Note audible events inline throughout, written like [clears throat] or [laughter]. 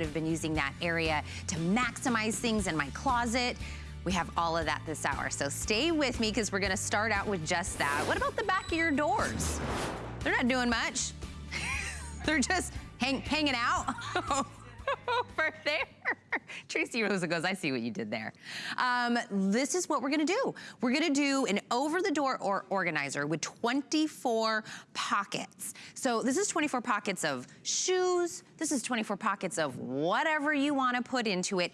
I've been using that area to maximize things in my closet. We have all of that this hour, so stay with me because we're gonna start out with just that. What about the back of your doors? They're not doing much. [laughs] They're just hang, hanging out [laughs] [laughs] over there. Tracy Rosa goes, I see what you did there. Um, this is what we're gonna do. We're gonna do an over-the-door or organizer with 24 pockets. So this is 24 pockets of shoes. This is 24 pockets of whatever you wanna put into it.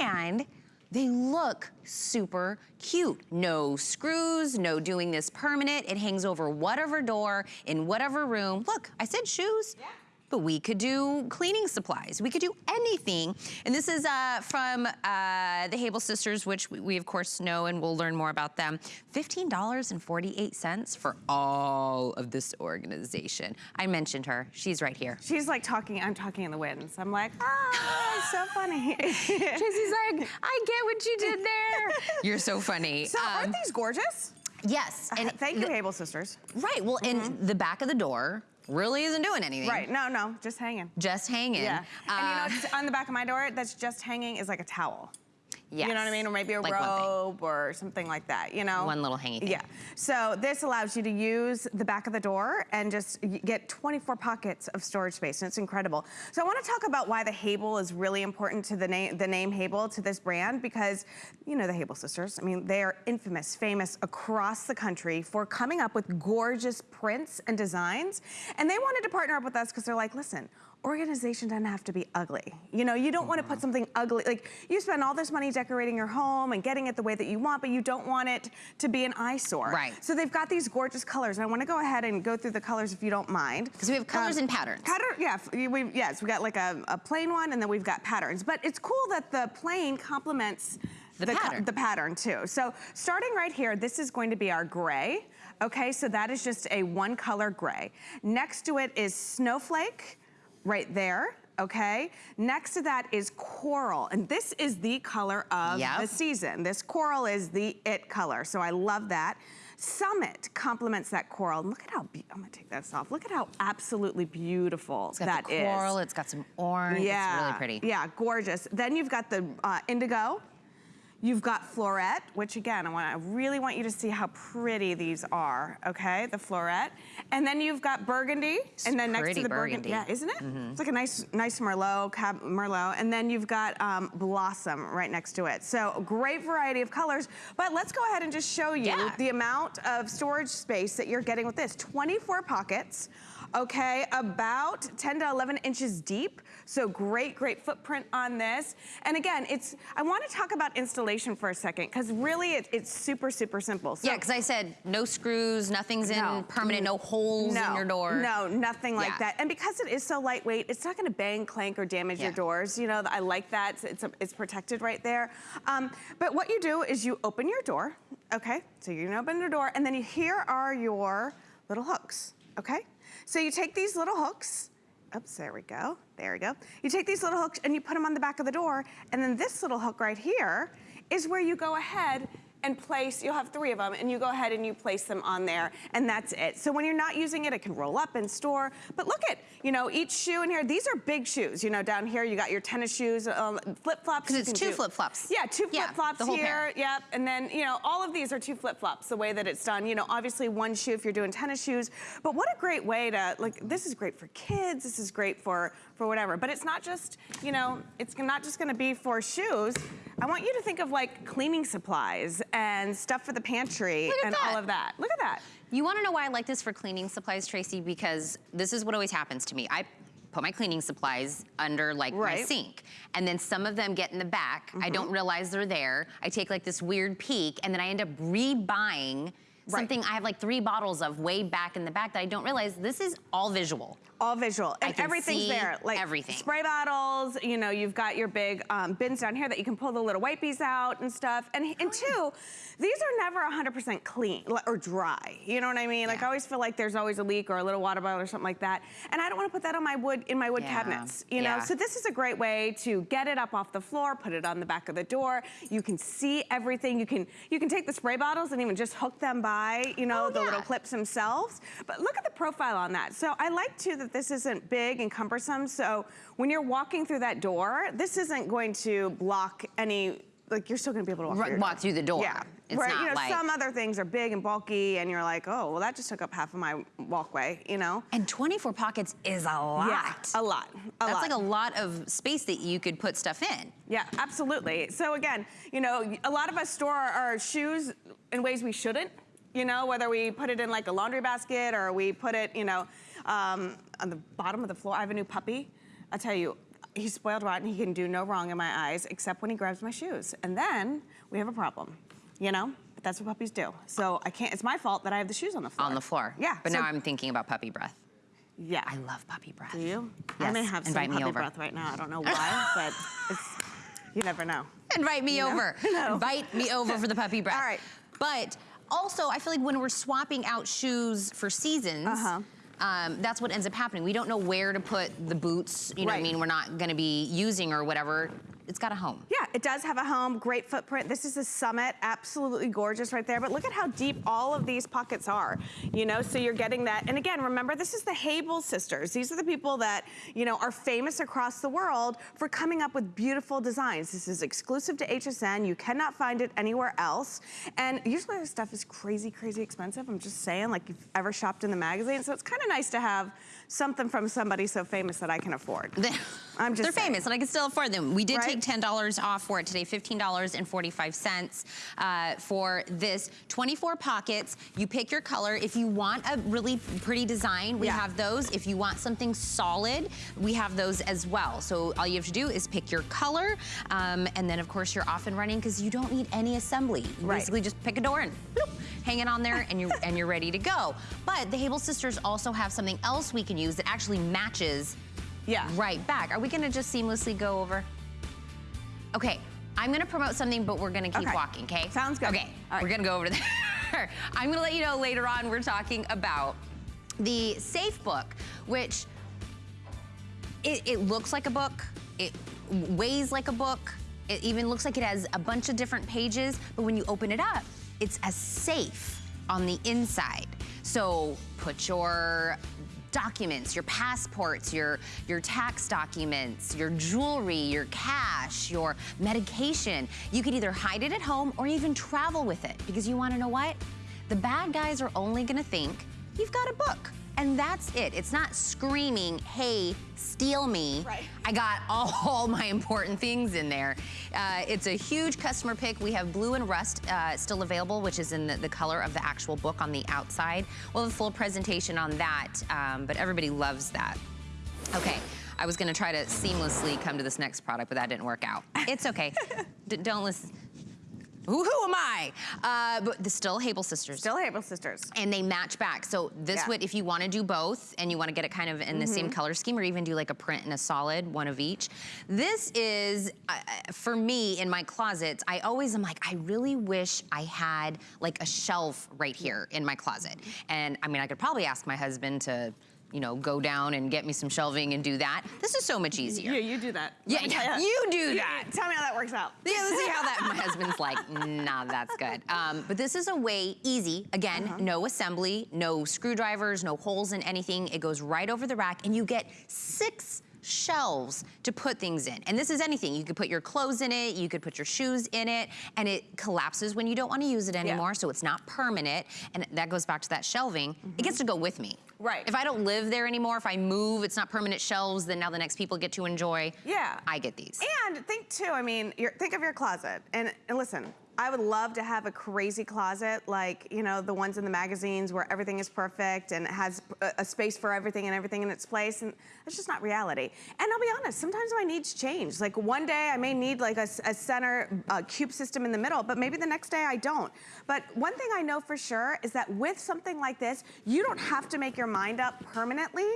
And they look super cute. No screws, no doing this permanent. It hangs over whatever door in whatever room. Look, I said shoes. Yeah but we could do cleaning supplies. We could do anything. And this is uh, from uh, the Hable sisters, which we, we, of course know and we'll learn more about them. $15.48 for all of this organization. I mentioned her, she's right here. She's like talking, I'm talking in the winds. I'm like, ah, so funny. [laughs] Tracy's like, I get what you did there. [laughs] You're so funny. So um, aren't these gorgeous? Yes. And uh, thank you, Hable sisters. Right, well, mm -hmm. in mm-hmm. the back of the door, really isn't doing anything. Right, no, no, just hanging. Just hanging. Yeah, uh, and you know, on the back of my door that's just hanging is like a towel. Yes. You know what I mean? Or maybe a like robe or something like that, you know? One little hanging thing. Yeah. So this allows you to use the back of the door and just get 24 pockets of storage space, and it's incredible. So I wanna talk about why the Hable is really important to the name, the name Hable to this brand, because you know the Hable sisters, I mean, they are infamous, famous across the country for coming up with gorgeous prints and designs. And they wanted to partner up with us because they're like, listen, organization doesn't have to be ugly. You know, you don't want to put something ugly, like you spend all this money decorating your home and getting it the way that you want, but you don't want it to be an eyesore. Right. So they've got these gorgeous colors. And I want to go ahead and go through the colors if you don't mind. Because we have colors um, and patterns. Pattern, yeah, we, yes, we got like a, a plain one and then we've got patterns. But it's cool that the plain complements the, the pattern. the pattern too. So starting right here, this is going to be our gray. Okay, so that is just a one color gray. Next to it is snowflake right there okay? Next to that is coral, and this is the color of yep. the season. This coral is the it color, so I love that. Summit complements that coral. And Look at how, I'm gonna take this off. Look at how absolutely beautiful that is. It's got the coral, it's got some orange, yeah. it's really pretty. Yeah, gorgeous. Then you've got the uh, indigo, You've got Floret, which again, I, want, I really want you to see how pretty these are, okay? The Floret. And then you've got Burgundy. It's and then next to the burgundy. burgundy. Yeah, isn't it? Mm -hmm. It's like a nice nice Merlot, Cab Merlot. And then you've got um, Blossom right next to it. So great variety of colors. But let's go ahead and just show you yeah. the amount of storage space that you're getting with this. 24 pockets okay? About 10 to 11 inches deep. So great, great footprint on this. And again, it's, I wanna talk about installation for a second, because really it, it's super, super simple. So, yeah, because I said no screws, nothing's no, in permanent, no holes no, in your door. No, nothing like yeah. that. And because it is so lightweight, it's not gonna bang, clank, or damage yeah. your doors. You know, I like that, it's, it's, it's protected right there. Um, but what you do is you open your door, okay? So you open your door, and then you, here are your little hooks, okay? So you take these little hooks, oops, there we go, there we go. You take these little hooks and you put them on the back of the door, and then this little hook right here is where you go ahead and place, you'll have three of them, and you go ahead and you place them on there, and that's it. So when you're not using it, it can roll up and store. But look at, you know, each shoe in here, these are big shoes. You know, down here you got your tennis shoes, um, flip-flops. Because it's two flip-flops. Yeah, two flip-flops here, yep. And then, you know, all of these are two flip-flops, the way that it's done. You know, obviously one shoe if you're doing tennis shoes, but what a great way to, like, this is great for kids, this is great for, for whatever. But it's not just, you know, it's not just gonna be for shoes. I want you to think of like cleaning supplies and stuff for the pantry and that. all of that. Look at that. You wanna know why I like this for cleaning supplies, Tracy? Because this is what always happens to me. I put my cleaning supplies under like right. my sink. And then some of them get in the back. Mm -hmm. I don't mm-hmm. realize they're there. I take like this weird peek and then I end up rebuying Right. Something I have like three bottles of way back in the back that I don't realize this is all visual. All visual. And everything's there. Like everything. Spray bottles, you know, you've got your big um, bins down here that you can pull the little wipies out and stuff. And, and two, these are never 100% clean or dry. You know what I mean? Yeah. Like I always feel like there's always a leak or a little water bottle or something like that. And I don't want to put that on my wood, in my wood yeah. cabinets, you know? Yeah. So this is a great way to get it up off the floor, put it on the back of the door. You can see everything. You can, you can take the spray bottles and even just hook them by buy, you know, Oh, the little clips themselves. But look at the profile on that. So I like too that this isn't big and cumbersome. So when you're walking through that door, this isn't going to block any, like you're still gonna be able to walk Right, through walk through the door. Yeah. It's Where, not you know, like- some other things are big and bulky and you're like, oh, well that just took up half of my walkway, you know? And 24 pockets is a lot. Yeah, a lot, a That's lot. like a lot of space that you could put stuff in. Yeah, absolutely. So again, you know, a lot of us store our shoes in ways we shouldn't. You know, whether we put it in like a laundry basket or we put it, you know, um, on the bottom of the floor. I have a new puppy. I tell you, he's spoiled rotten. He can do no wrong in my eyes except when he grabs my shoes, and then we have a problem. You know, but that's what puppies do. So I can't. It's my fault that I have the shoes on the floor. On the floor. Yeah. But so- now I'm thinking about puppy breath. Yeah. I love puppy breath. Do you? I Yes, may have some invite me puppy over. breath right now. I don't know why, but it's, you never know. [laughs] Invite me [laughs] know? over. No. Invite me over for the puppy breath. All right. But also, I feel like when we're swapping out shoes for seasons, Uh-huh. um, that's what ends up happening. We don't know where to put the boots, you know what I mean, we're not gonna be using or whatever. It's got a home. Yeah, it does have a home, great footprint. This is a summit, absolutely gorgeous right there. But look at how deep all of these pockets are, you know, so you're getting that. And again, remember, this is the Hable sisters. These are the people that, you know, are famous across the world for coming up with beautiful designs. This is exclusive to HSN. You cannot find it anywhere else. And usually their stuff is crazy, crazy expensive. I'm just saying, like you've ever shopped in the magazine. So it's kind of nice to have something from somebody so famous that I can afford. [laughs] I'm just They're saying. famous and I can still afford them. We did Right? take $10 off for it today, $15.45 uh, for this. 24 pockets. You pick your color. If you want a really pretty design, we Yeah. have those. If you want something solid, we have those as well. So all you have to do is pick your color, um, and then of course you're off and running because you don't need any assembly. You Right. basically just pick a door and bloop, [laughs] hang it on there and you're, and you're ready to go. But the Hable sisters also have something else we can use that actually matches Yeah. right back. Are we gonna just seamlessly go over? Okay, I'm gonna promote something, but we're gonna keep Okay. walking, okay? Sounds good. Okay, All right. we're gonna go over there. [laughs] I'm gonna let you know later on we're talking about the Safe Book, which it, it looks like a book, it weighs like a book, it even looks like it has a bunch of different pages, but when you open it up, it's a safe on the inside. So put your documents, your passports, your, your tax documents, your jewelry, your cash, your medication. You could either hide it at home or even travel with it because you wanna know what? The bad guys are only gonna think you've got a book. And that's it. It's not screaming, hey, steal me. Right. I got all my important things in there. Uh, it's a huge customer pick. We have blue and rust uh, still available, which is in the, the color of the actual book on the outside. We'll have a full presentation on that, um, but everybody loves that. Okay, I was gonna try to seamlessly come to this next product, but that didn't work out. It's okay. [laughs] Don't listen. Who, who am I? Uh, but the still Hable sisters Still Hable sisters. and they match back. So this Yeah. would, if you want to do both and you want to get it kind of in the Mm-hmm. same color scheme or even do like a print and a solid, one of each. This is, uh, uh, for me in my closets, I always am like, I really wish I had like a shelf right here in my closet. And I mean, I could probably ask my husband to, you know, go down and get me some shelving and do that. This is so much easier. Yeah, you do that. Yeah, Let me tell yeah, you do that. Tell me how that works out. Yeah, let's see how that. My [laughs] husband's like, nah, that's good. Um, but this is a way easy. Again, Uh-huh. no assembly, no screwdrivers, no holes in anything. It goes right over the rack, and you get six shelves to put things in. And this is anything. You could put your clothes in it, you could put your shoes in it, and it collapses when you don't want to use it anymore, so it's not permanent. And that goes back to that shelving. It gets to go with me. Right. If I don't live there anymore, if I move, it's not permanent shelves, then now the next people get to enjoy. Yeah. I get these. And think too, I mean, think of your closet. And, and listen, I would love to have a crazy closet like, you know, the ones in the magazines where everything is perfect and it has a, a space for everything and everything in its place. And it's just not reality. And I'll be honest, sometimes my needs change. Like one day I may need like a, a center uh, cube system in the middle, but maybe the next day I don't. But one thing I know for sure is that with something like this, you don't have to make your mind up permanently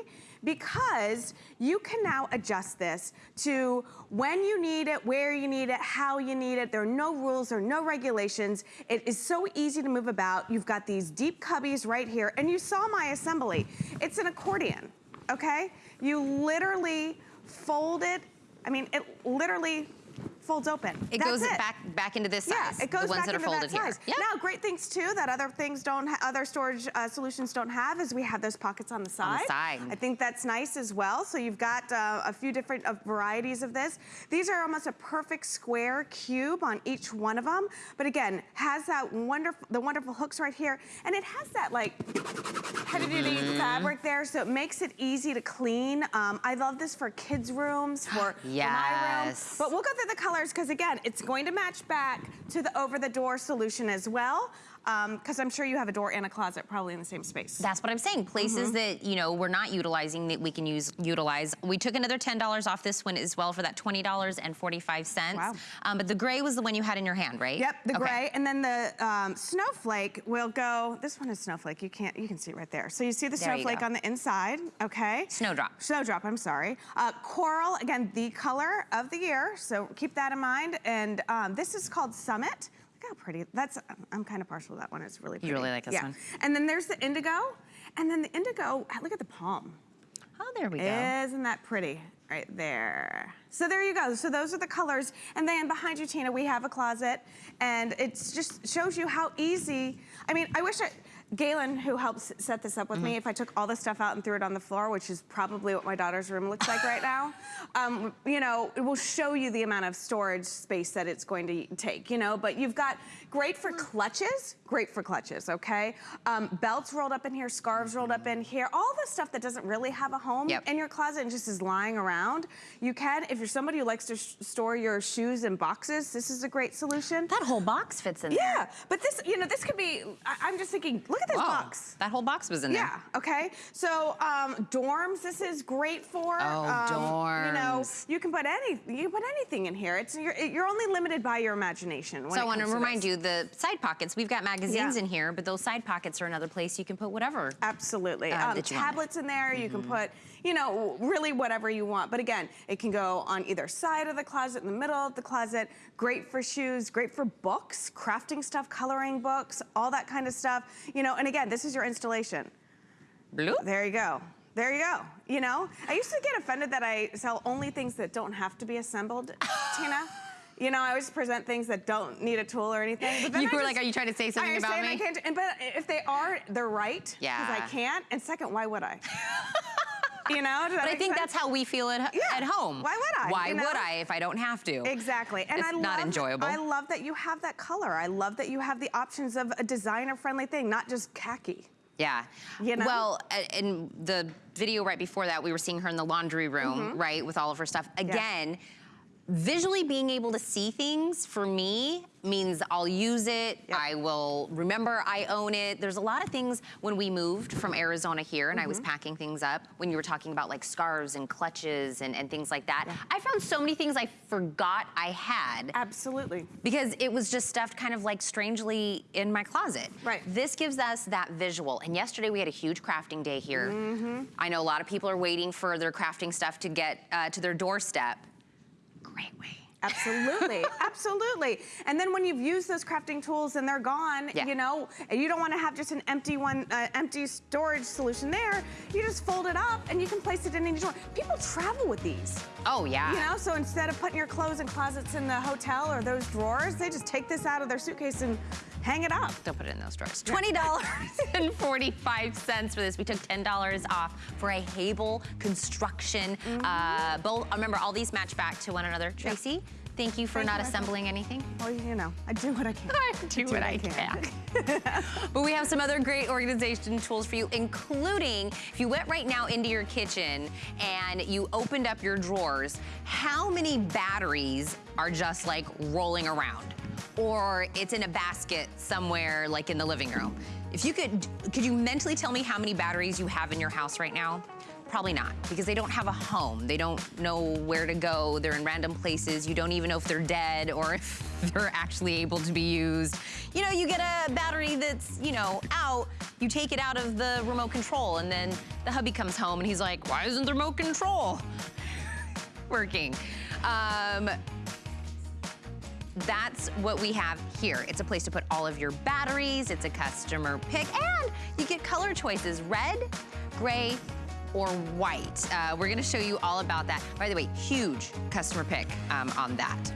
because you can now adjust this to when you need it, where you need it, how you need it. There are no rules, there are no regulations. It is so easy to move about. You've got these deep cubbies right here, and you saw my assembly. It's an accordion, okay? You literally fold it. I mean, it literally folds open. It That's goes it. back back into this size. Yeah, it goes the ones back that are into folded that size. here. Now, great things too that other things don't, other storage uh, solutions don't have is we have those pockets on the side. On the side. I think that's nice as well. So you've got uh, a few different uh, varieties of this. These are almost a perfect square cube on each one of them. But again, has that wonderful, the wonderful hooks right here, and it has that like heavy duty Mm-hmm. fabric there, so it makes it easy to clean. Um, I love this for kids' rooms, for, for [gasps] my room. Yes. But we'll go through the colors because again, it's going to match back to the over-the-door solution as well. Because I'm sure you have a door and a closet probably in the same space. That's what I'm saying. Places Mm-hmm. that you know we're not utilizing that we can use utilize. We took another ten dollars off this one as well for that twenty dollars and forty five cents. Wow. Um, but the gray was the one you had in your hand, right? Yep, the Okay. gray, and then the um, snowflake will go. This one is snowflake. You can't. You can see it right there. So you see the There snowflake on the inside. Okay. Snowdrop. Snowdrop. I'm sorry. Uh, coral. Again, the color of the year. So keep that in mind. And um, this is called Summit. Look how pretty. That's. I'm kind of partial to that one. It's really pretty. really like this yeah. one. And then there's the indigo, and then the indigo. Ah, look at the palm. Oh, there we go. Isn't that pretty? Right there. So there you go. So those are the colors. And then behind you, Tina, we have a closet. And it just shows you how easy. I mean, I wish I, Galen, who helps set this up with Mm-hmm. me, if I took all this stuff out and threw it on the floor, which is probably what my daughter's room looks like right now, [laughs] um, you know, it will show you the amount of storage space that it's going to take, you know. But you've got great for clutches, great for clutches, okay? Um, belts rolled up in here, scarves rolled up in here, all the stuff that doesn't really have a home Yep. in your closet and just is lying around. You can, if you're somebody who likes to sh- store your shoes in boxes, this is a great solution. That whole box fits in there. Yeah, but this, you know, this could be, I, I'm just thinking, look at this Whoa, box. That whole box was in there. Yeah, okay. So um, dorms, this is great for. Oh, um, You know, you can put any, you can put anything in here. It's you're, you're only limited by your imagination. When So I want to remind this. you, the side pockets, we've got magazines Yeah. in here, but those side pockets are another place you can put whatever. Absolutely. uh, um, you tablets in there. You Mm-hmm. can put, you know, really whatever you want. But again, it can go on either side of the closet, in the middle of the closet. Great for shoes. Great for books, crafting stuff, coloring books, all that kind of stuff. You know, and again, this is your installation. Blue? There you go. There you go. You know, I used to get offended that I sell only things that don't have to be assembled, [laughs] Tina. You know, I always present things that don't need a tool or anything. But then You I were just- like, are you trying to say something about saying me? I can't, and, but if they are, they're right. Because Yeah. I can't. And second, why would I? [laughs] you know? But I think sense? that's how we feel at, Yeah. at home. Why would I, Why you know? would I if I don't have to? Exactly. And It's I not love, enjoyable. I love that you have that color. I love that you have the options of a designer-friendly thing, not just khaki. Yeah. You know? Well, in the video right before that, we were seeing her in the laundry room, Mm-hmm. right, with all of her stuff. Again, visually being able to see things for me means I'll use it. Yep. I will remember I own it. There's a lot of things when we moved from Arizona here and I was Mm-hmm. packing things up when you were talking about like scarves and clutches and, and things like that. I found so many things I forgot I had Absolutely. because it was just stuffed kind of like strangely in my closet. Right. This gives us that visual. And yesterday we had a huge crafting day here. Mm-hmm. I know a lot of people are waiting for their crafting stuff to get uh, to their doorstep. Great way. Absolutely, [laughs] absolutely. And then when you've used those crafting tools and they're gone, Yeah. you know, and you don't want to have just an empty one, uh, empty storage solution there. You just fold it up and you can place it in any drawer. People travel with these, Oh yeah. you know. So instead of putting your clothes in closets in the hotel or those drawers, they just take this out of their suitcase and hang it up. Don't put it in those drawers. Twenty dollars and forty-five cents for this. We took ten dollars off for a Hable construction. Mm-hmm. Uh, both. Remember, all these match back to one another. Tracy, thank you for Thank not you, assembling anything. Well, you know, I do what I can. [laughs] I do what I can. [laughs] but we have some other great organization tools for you, including if you went right now into your kitchen and you opened up your drawers, how many batteries are just like rolling around? Or it's in a basket somewhere like in the living room. If you could, could you mentally tell me how many batteries you have in your house right now? Probably not, because they don't have a home. They don't know where to go. They're in random places. You don't even know if they're dead or [laughs] if they're actually able to be used. You know, you get a battery that's, you know, out, you take it out of the remote control, and then the hubby comes home and he's like, why isn't the remote control [laughs] working? Um, that's what we have here. It's a place to put all of your batteries. It's a customer pick, and you get color choices: red, gray, or white. Uh, we're gonna show you all about that. By the way, huge customer pick um, on that.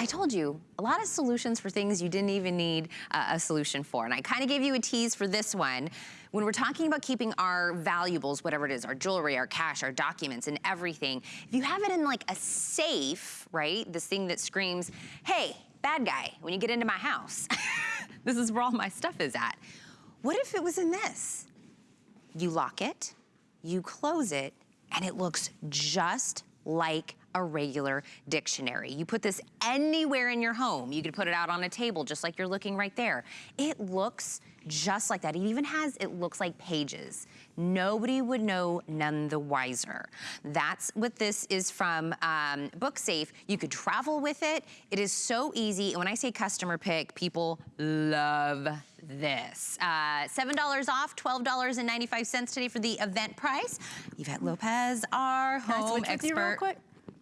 I told you, a lot of solutions for things you didn't even need uh, a solution for. And I kind of gave you a tease for this one. When we're talking about keeping our valuables, whatever it is, our jewelry, our cash, our documents, and everything, if you have it in like a safe, right, this thing that screams, hey, bad guy, when you get into my house, [laughs] this is where all my stuff is at. What if it was in this? You lock it, you close it, and it looks just like a regular dictionary. You put this anywhere in your home. You could put it out on a table just like you're looking right there. It looks just like that. It even has, it looks like pages. Nobody would know none the wiser. That's what this is from um, BookSafe. You could travel with it. It is so easy. And when I say customer pick, people love this. Uh, $7 off, $12.95 today for the event price. Yvette Lopez, our Can home expert. you real quick?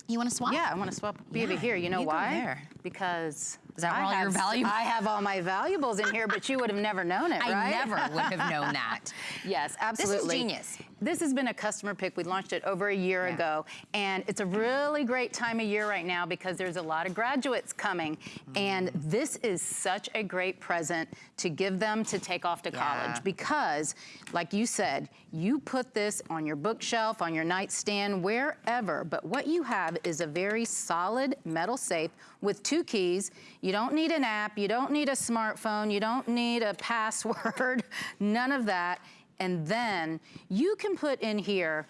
You want to swap? Yeah, I want to swap be over Yeah, here. You know you why? Because Is that where I all your valuables- I have all my valuables in here, but you would have never known it, right? I never would have known [laughs] that. Yes, absolutely. This is genius. This has been a customer pick. We launched it over a year Yeah. ago, and it's a really great time of year right now because there's a lot of graduates coming, and mm. this is such a great present to give them to take off to Yeah. college because, like you said, you put this on your bookshelf, on your nightstand, wherever, but what you have is a very solid metal safe with two keys. You don't need an app, you don't need a smartphone, you don't need a [laughs] password, none of that. And then you can put in here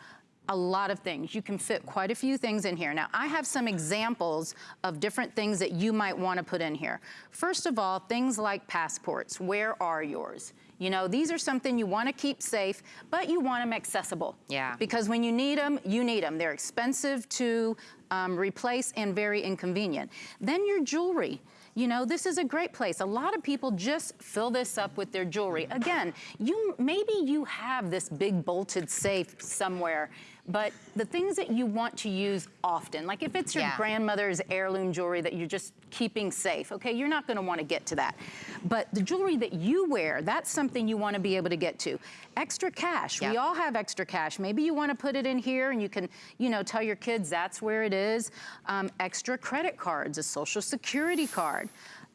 a lot of things. You can fit quite a few things in here. Now, I have some examples of different things that you might want to put in here. First of all, things like passports. Where are yours? You know, these are something you want to keep safe, but you want them accessible. Yeah. Because when you need them, you need them. They're expensive to um, replace and very inconvenient. Then your jewelry. You know, this is a great place. A lot of people just fill this up with their jewelry. Again, you maybe you have this big bolted safe somewhere, but the things that you want to use often, like if it's your Yeah. grandmother's heirloom jewelry that you're just keeping safe, okay, you're not gonna wanna get to that. But the jewelry that you wear, that's something you wanna be able to get to. Extra cash, we all have extra cash. Maybe you wanna put it in here and you can, you know, tell your kids that's where it is. Um, extra credit cards, a social security card.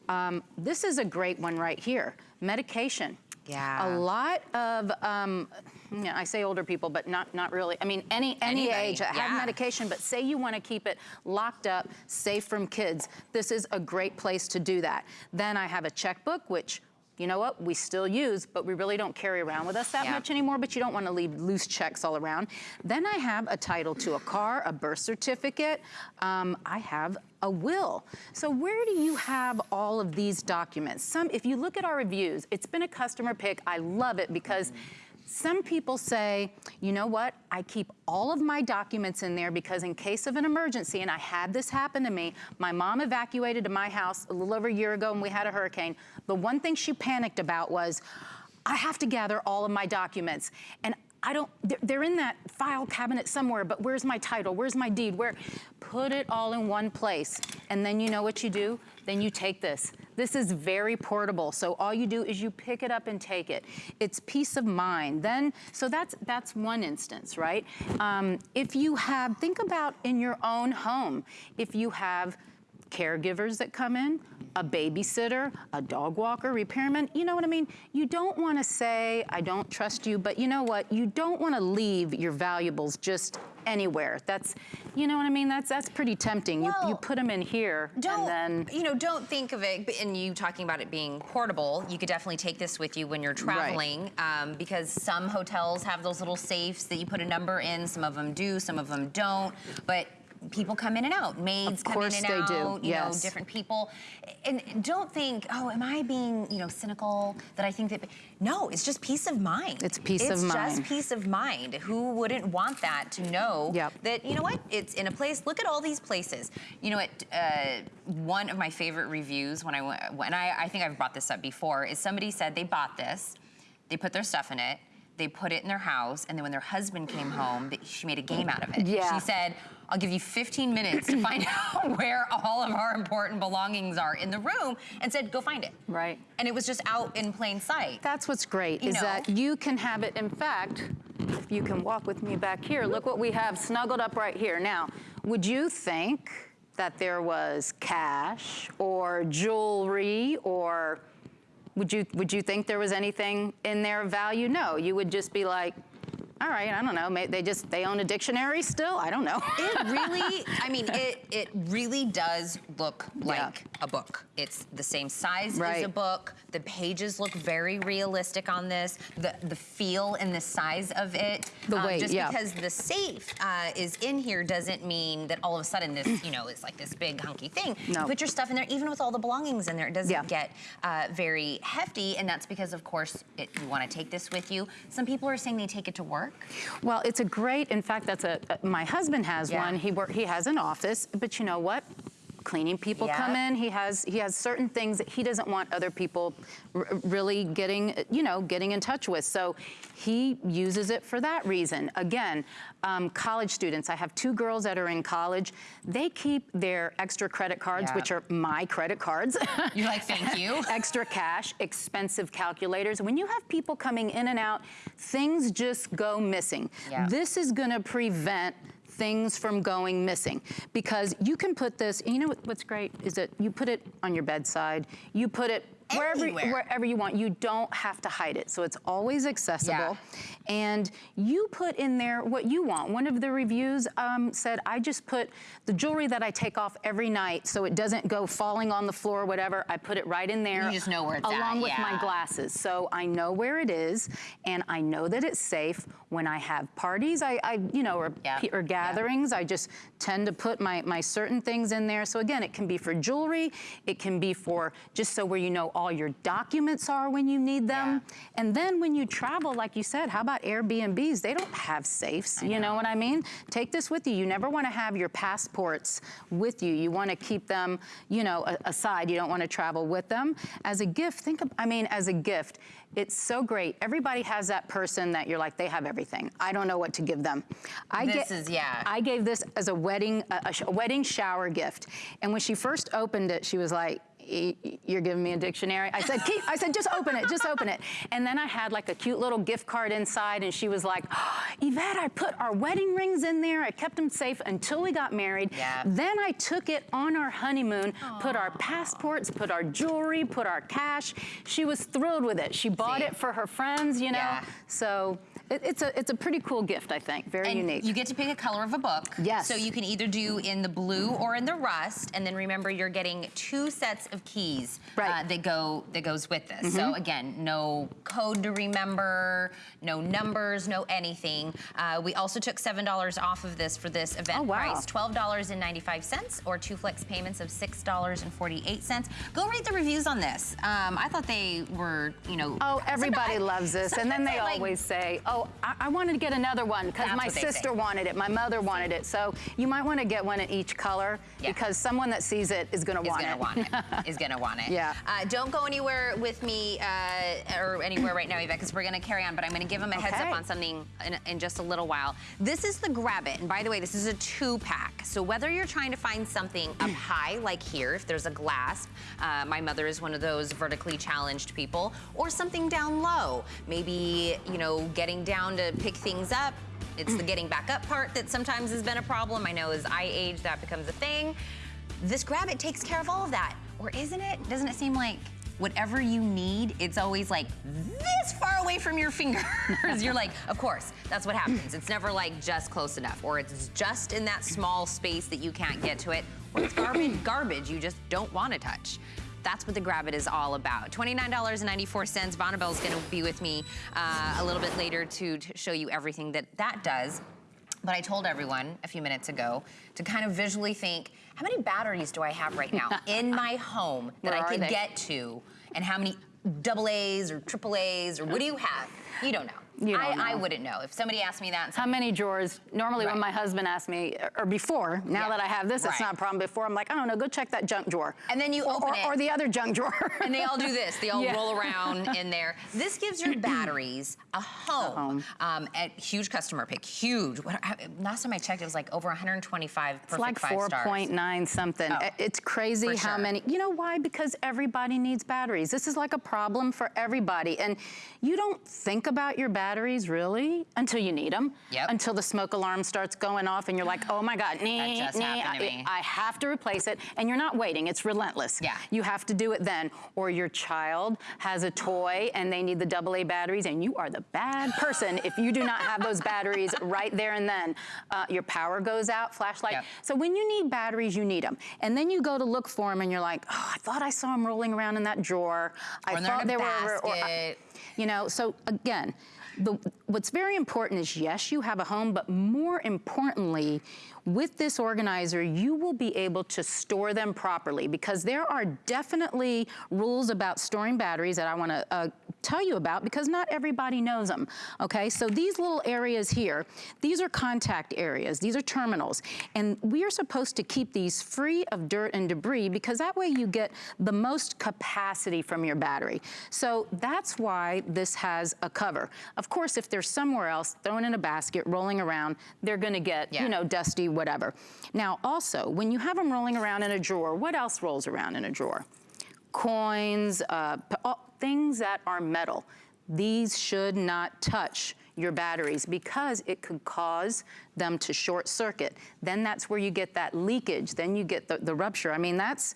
Um, this is a great one right here, medication. Yeah. A lot of, um, yeah, I say older people, but not, not really. I mean, any, any Anybody, age that yeah. have medication, but say you want to keep it locked up, safe from kids, this is a great place to do that. Then I have a checkbook, which you know what, we still use, but we really don't carry around with us that Yeah. much anymore, but you don't want to leave loose checks all around. Then I have a title to a car, a birth certificate. Um, I have a will. So where do you have all of these documents? Some, if you look at our reviews, it's been a customer pick. I love it because some people say, you know what, I keep all of my documents in there because in case of an emergency, and I had this happen to me, my mom evacuated to my house a little over a year ago and we had a hurricane. The one thing she panicked about was, I have to gather all of my documents. And I don't, they're, in that file cabinet somewhere, but where's my title? Where's my deed? Where? Put it all in one place. And then you know what you do? Then you take this. This is very portable. So all you do is you pick it up and take it. It's peace of mind. Then, so that's, that's one instance, right? Um, if you have, think about in your own home, if you have caregivers that come in, a babysitter, a dog walker, repairman, you know what I mean? You don't want to say, I don't trust you, but you know what? You don't want to leave your valuables just anywhere. That's, you know what I mean? That's that's pretty tempting. you, you put them in here Don't, and then, you know, don't think of it, and you talking about it being portable, you could definitely take this with you when you're traveling um, because some hotels have those little safes that you put a number in. Some of them do, some of them don't. But people come in and out. Maids come in and they out. do, You know, yes. different people. And don't think, oh, am I being, you know, cynical that I think that. No, it's just peace of mind. It's peace of mind. It's just peace of mind. Who wouldn't want that to know Yep. that, you know what, it's in a place, look at all these places. You know what, uh, one of my favorite reviews when I went, when I, I think I've brought this up before, is somebody said they bought this, they put their stuff in it, they put it in their house, and then when their husband came home, she made a game out of it. Yeah. She said, I'll give you 15 minutes to find [laughs] out where all of our important belongings are in the room, and said, go find it. Right. And it was just out in plain sight. that's what's great, You is know. that you can have it, in fact, if you can walk with me back here, look what we have snuggled up right here. Now, would you think that there was cash or jewelry or would you would you think there was anything in there of value? No, you would just be like, all right, I don't know. They just they own a dictionary still. I don't know. [laughs] It really, I mean, it it really does look Yeah. like a book. It's the same size as a book. The pages look very realistic on this. The the feel and the size of it. The um, weight, Just yeah. because the safe uh, is in here doesn't mean that all of a sudden this, you know, is like this big hunky thing. No. You put your stuff in there, even with all the belongings in there, it doesn't Yeah. get uh, very hefty, and that's because, of course, it, you want to take this with you. Some people are saying they take it to work. Well, it's a great. In fact, that's a. Uh, my husband has Yeah. one. He work. He has an office, but you know what? Cleaning people Yeah. come in. He has he has certain things that he doesn't want other people r- really getting you know getting in touch with. So he uses it for that reason. Again, um, college students. I have two girls that are in college. They keep their extra credit cards, Yeah. which are my credit cards. You're like, [laughs] thank you. [laughs] extra cash, expensive calculators. When you have people coming in and out, things just go missing. Yeah. This is going to prevent things from going missing. Because you can put this you know what's great? Is that you put it on your bedside you put it wherever Anywhere. wherever you want you don't have to hide it. So it's always accessible. Yeah. and you put in there what you want. One of the reviews um, said i just put the jewelry that i take off every night so it doesn't go falling on the floor or whatever. I put it right in there You just know where it's at, along with my glasses. So i know where it is and i know that it's safe. When i have parties i, I you know or, Yeah, or yeah. gatherings i just tend to put my, my certain things in there. So again it can be for jewelry. It can be for just so where you know all your documents are when you need them. And then when you travel like you said how about airbnbs? They don't have safes you know what i mean? Take this with you. You never want to have your passports with you. You want to keep them you know aside. You don't want to travel with them. As a gift think of i mean as a gift it's so great. Everybody has that person that you're like they have everything. I don't know what to give them. I This is- yeah. I gave this as a wedding a, a a wedding shower gift, and when she first opened it, she was like. "Y- y- You're giving me a dictionary. I said, Keep, I said, just open it, just open it. And then I had like a cute little gift card inside, and she was like, oh, Yvette, I put our wedding rings in there. I kept them safe until we got married. Yeah. Then I took it on our honeymoon, put our passports, put our jewelry, put our cash. She was thrilled with it. She bought See? it for her friends, you know. Yeah. So it, it's a it's a pretty cool gift, I think. Very And unique. you get to pick a color of a book. Yes. So you can either do in the blue or in the rust, and then remember you're getting two sets of keys Right. Mm-hmm. uh, that go that goes with this. So again, no code to remember, no numbers, no anything. Uh, we also took seven dollars off of this for this event Oh, wow. price, twelve dollars and ninety-five cents, or two flex payments of six dollars and forty-eight cents. Go read the reviews on this. Um, I thought they were, you know. Oh, everybody loves this. And then they I like- always say, oh, I, I wanted to get another one because my sister wanted it, my mother wanted it. So you might want to get one in each color Yeah. because someone that sees it is going to is want it. want it. [laughs] Is gonna want it. Yeah. Uh, don't go anywhere with me uh, or anywhere right now, Yvette, because we're gonna carry on. But I'm gonna give them a heads Okay. up on something in, in just a little while. This is the Grab It, and by the way, this is a two pack. So whether you're trying to find something up [clears throat] high, like here, if there's a glass, uh, my mother is one of those vertically challenged people, or something down low, maybe you know getting down to pick things up. It's the mm. getting back up part that sometimes has been a problem. I know as I age, that becomes a thing. This grab it takes care of all of that. Or isn't it? Doesn't it seem like whatever you need, it's always like this far away from your [laughs] fingers? You're like, of course, that's what happens. It's never like just close enough, or it's just in that small space that you can't get to it, or it's garbage, garbage you just don't want to touch. That's what the Grab It is all about. $29.94. Bonnabelle's gonna be with me uh, a little bit later to, to show you everything that that does. But I told everyone a few minutes ago to kind of visually think, how many batteries do I have right now [laughs] in my home that Where I could get to? And how many double A's or triple A's or what do you have? You don't know. You I, I wouldn't know. If somebody asked me that, and How many drawers? Normally, when my husband asked me, or before, now Yeah. that I have this, it's not a problem. Before, I'm like, I don't know, go check that junk drawer. And then you or, open or, it. or the other junk drawer. and they all do this. They [laughs] all Yeah. roll around in there. This gives your [clears throat] batteries a home. home. Um, at huge customer pick, huge. What, last time I checked, it was like over 125 It's like 4.9 something. Oh, It's crazy for how sure. many. You know why? Because everybody needs batteries. This is like a problem for everybody. And you don't think about your batteries batteries, really? Until you need them. Yep. Until the smoke alarm starts going off and you're like, oh my God, nee, just nee, happened to I, me. I have to replace it. And you're not waiting, it's relentless. Yeah. You have to do it then. Or your child has a toy and they need the AA batteries and you are the bad person if you do not have those [laughs] batteries right there and then. Uh, your power goes out, flashlight. Yep. So when you need batteries, you need them. And then you go to look for them and you're like, oh, I thought I saw them rolling around in that drawer. I Or in thought they were, or, basket. you know, so again, the, what's very important is yes, you have a home, but more importantly, with this organizer, you will be able to store them properly because there are definitely rules about storing batteries that I want to uh, tell you about because not everybody knows them. Okay, so these little areas here, these are contact areas, these are terminals, and we are supposed to keep these free of dirt and debris because that way you get the most capacity from your battery. So that's why this has a cover. Of course, if they're somewhere else, thrown in a basket, rolling around, they're gonna get, Yeah. you know, dusty, whatever. Now, also, when you have them rolling around in a drawer, what else rolls around in a drawer? Coins, uh, all- things that are metal. These should not touch your batteries because it could cause them to short circuit. Then that's where you get that leakage. Then you get the, the rupture. I mean, that's,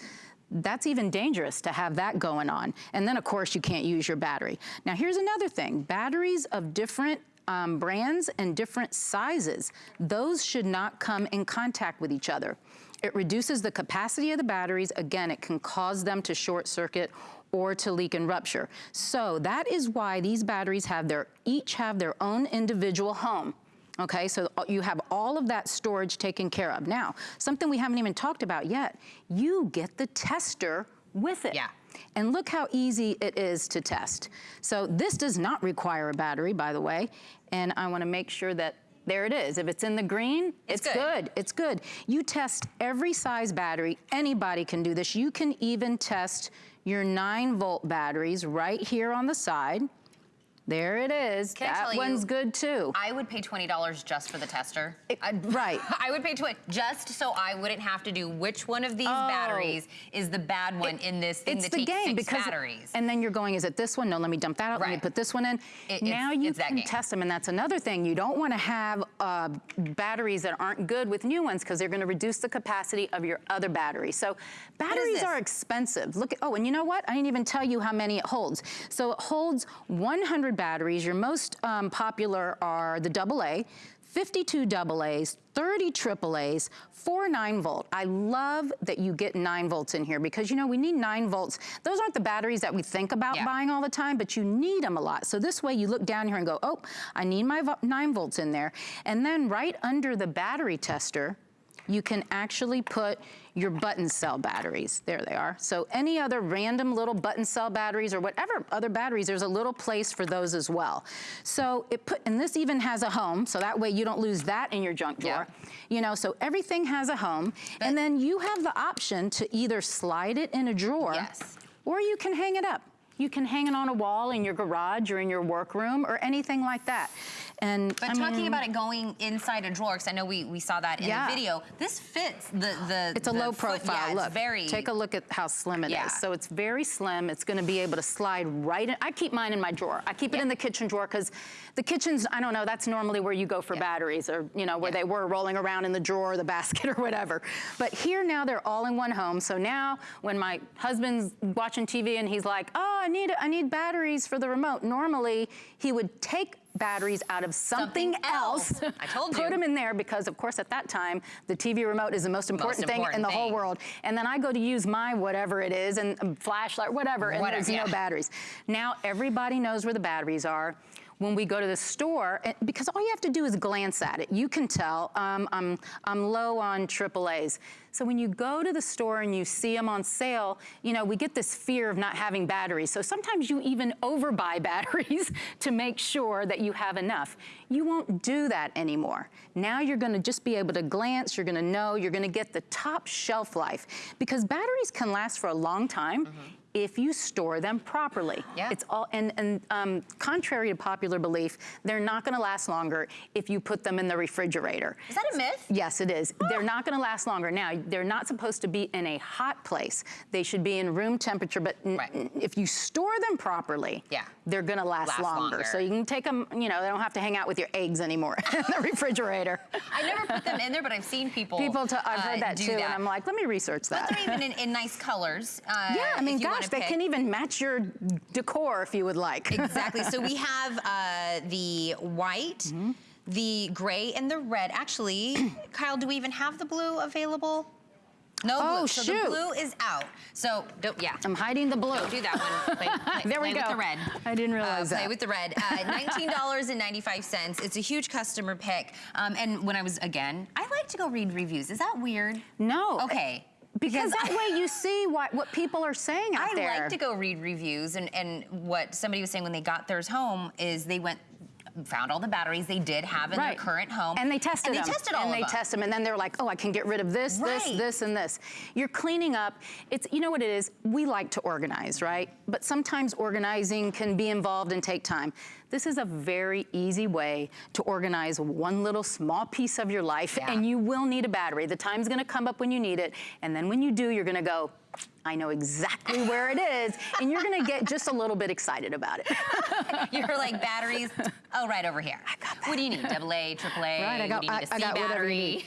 that's even dangerous to have that going on. And then, of course, you can't use your battery. Now, here's another thing. Batteries of different um, brands and different sizes, those should not come in contact with each other. It reduces the capacity of the batteries. Again, it can cause them to short circuit or to leak and rupture. So that is why these batteries have their, each have their own individual home. Okay, so you have all of that storage taken care of. Now, something we haven't even talked about yet, you get the tester with it. Yeah. And look how easy it is to test. So this does not require a battery, by the way. And I wanna make sure that there it is. If it's in the green, It's it's, good. good. It's good. You test every size battery. Anybody can do this. You can even test your nine volt batteries right here on the side. There it is. Can I that tell you- one's good too. I would pay $20 just for the tester. I'd- [laughs] right. I would pay 20 just so I wouldn't have to do which one of these Oh. batteries is the bad one in this thing it's that the takes game because batteries. and then you're going is it this one no let me dump that out let me put this one in It- now you can test them and that's another thing you don't want to have uh, batteries that aren't good with new ones because they're going to reduce the capacity of your other battery so batteries are expensive look at oh and you know what I didn't even tell you how many it holds so it holds 100 batteries your most um, popular are the AA 52 AA's, 30 AAA's, four 9 volt. I love that you get 9 volts in here because, you know, we need 9 volts. Those aren't the batteries that we think about Yeah. buying all the time, but you need them a lot. So this way you look down here and go, oh, I need my vo- 9 volts in there. And then right under the battery tester, you can actually put your button cell batteries. There they are. So any other random little button cell batteries or whatever other batteries, there's a little place for those as well. So it put, and this even has a home, so that way you don't lose that in your junk drawer. Yeah. You know, so everything has a home. and then you have the option to either slide it in a drawer Yes. or you can hang it up. You can hang it on a wall in your garage or in your workroom or anything like that. And But I talking mean, about it going inside a drawer, because I know we, we saw that in Yeah. the video, this fits the the. It's a the low foot- profile. Yeah, Look, very. take a look at how slim it is. Yeah. So it's very slim. It's going to be able to slide right in. I keep mine in my drawer. I keep it in the kitchen drawer because the kitchen's, I don't know, that's normally where you go for batteries or, you know, where they were rolling around in the drawer or the basket or whatever. But here now they're all in one home. So now when my husband's watching TV and he's like, oh, I need, I need batteries for the remote. Normally he would take batteries out of something, Something else. else. I told [laughs] you. put them in there because of course at that time the TV remote is the most important thing in important the whole world. And then I go to use my whatever it is and um, flashlight, whatever, and Whatever, there's no batteries. Now everybody knows where the batteries are. When we go to the store, because all you have to do is glance at it. You can tell um, I'm, I'm low on AAA's. So when you go to the store and you see them on sale, you know, we get this fear of not having batteries. So sometimes you even overbuy [laughs] batteries to make sure that you have enough. You won't do that anymore. Now you're gonna just be able to glance, you're gonna know, you're gonna get the top shelf life because batteries can last for a long time. Mm-hmm. If you store them properly. Yeah. It's all, and, and um, contrary to popular belief, they're not gonna last longer if you put them in the refrigerator. Is that a myth? Yes, it is. They're not gonna last longer. Now, they're not supposed to be in a hot place. They should be in room temperature, but Right. if you store them properly, Yeah. They're gonna last, Last longer. longer. So you can take them, you know, they don't have to hang out with your eggs anymore [laughs] in the refrigerator. I never put them in there, but I've seen people. People, i I've uh, heard that too, that. and I'm like, let me research that. But they're even in, in nice colors. Uh, [laughs] yeah, I mean, if you wanna gosh, they pick. can even match your decor if you would like. Exactly. so we [laughs] have uh, the white, Mm-hmm. the gray, and the red. Actually, [clears throat] Kyle, do we even have the blue available? No Oh, blue. So shoot. the blue is out. So don't, yeah. I'm hiding the blue. Don't do that one. [laughs] Play, play, There we play go. with the red. I didn't Uh, realize play that. with the red. Uh, [laughs] $19.95. It's a huge customer pick. Um, and when I was, again, I like to go read reviews. Is that weird? No. Okay. Because Because that way you see what, what people are saying out I there. I like to go read reviews, and, and what somebody was saying when they got theirs home is they went, found all the batteries they did have in Right. their current home, And they tested and them. they tested all and they them. test them, and then they're like, oh, I can get rid of this, Right. this, this, and this. You're cleaning up. It's you know what it is. We like to organize, right? But sometimes organizing can be involved and take time. This is a very easy way to organize one little small piece of your life, Yeah. and you will need a battery. The time's going to come up when you need it, and then when you do, you're going to go. I know exactly where it is, and you're gonna get just a little bit excited about it. [laughs] You're like batteries. Oh, right over here. I got that. What do you need? Double A, triple A. Right, I got, you I, need? A I C got whatever battery. you need.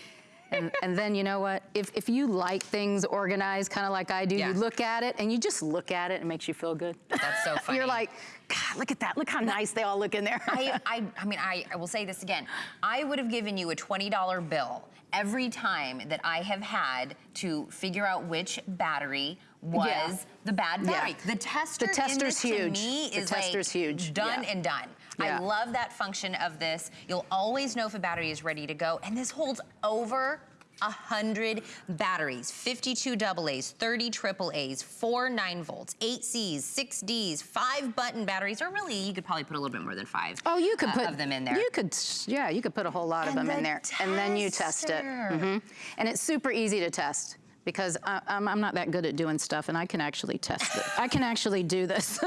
And, and then you know what? If, if you like things organized, kind of like I do, Yeah. you look at it and you just look at it, and it makes you feel good. That's so [laughs] funny. You're like, God, look at that. Look how nice they all look in there. I, [laughs] I, I mean, I, I will say this again. I would have given you a $20 bill every time that I have had to figure out which battery was Yeah. the bad Yeah. battery. The tester The in tester's this huge. to me The tester's like huge. done Yeah. and done. Yeah. I love that function of this. You'll always know if a battery is ready to go, and this holds over 100 batteries, 52 AA's, 30 AA's, 4 9 volts, 8 C's, 6 D's, 5 button batteries, or really, you could probably put a little bit more than 5 Oh, you could uh, put of them in there. You could, yeah, you could put a whole lot of And them in the there, and then you test it. tester. Mhm. And it's super easy to test because I, I'm, I'm not that good at doing stuff, and I can actually test it. I can actually do this,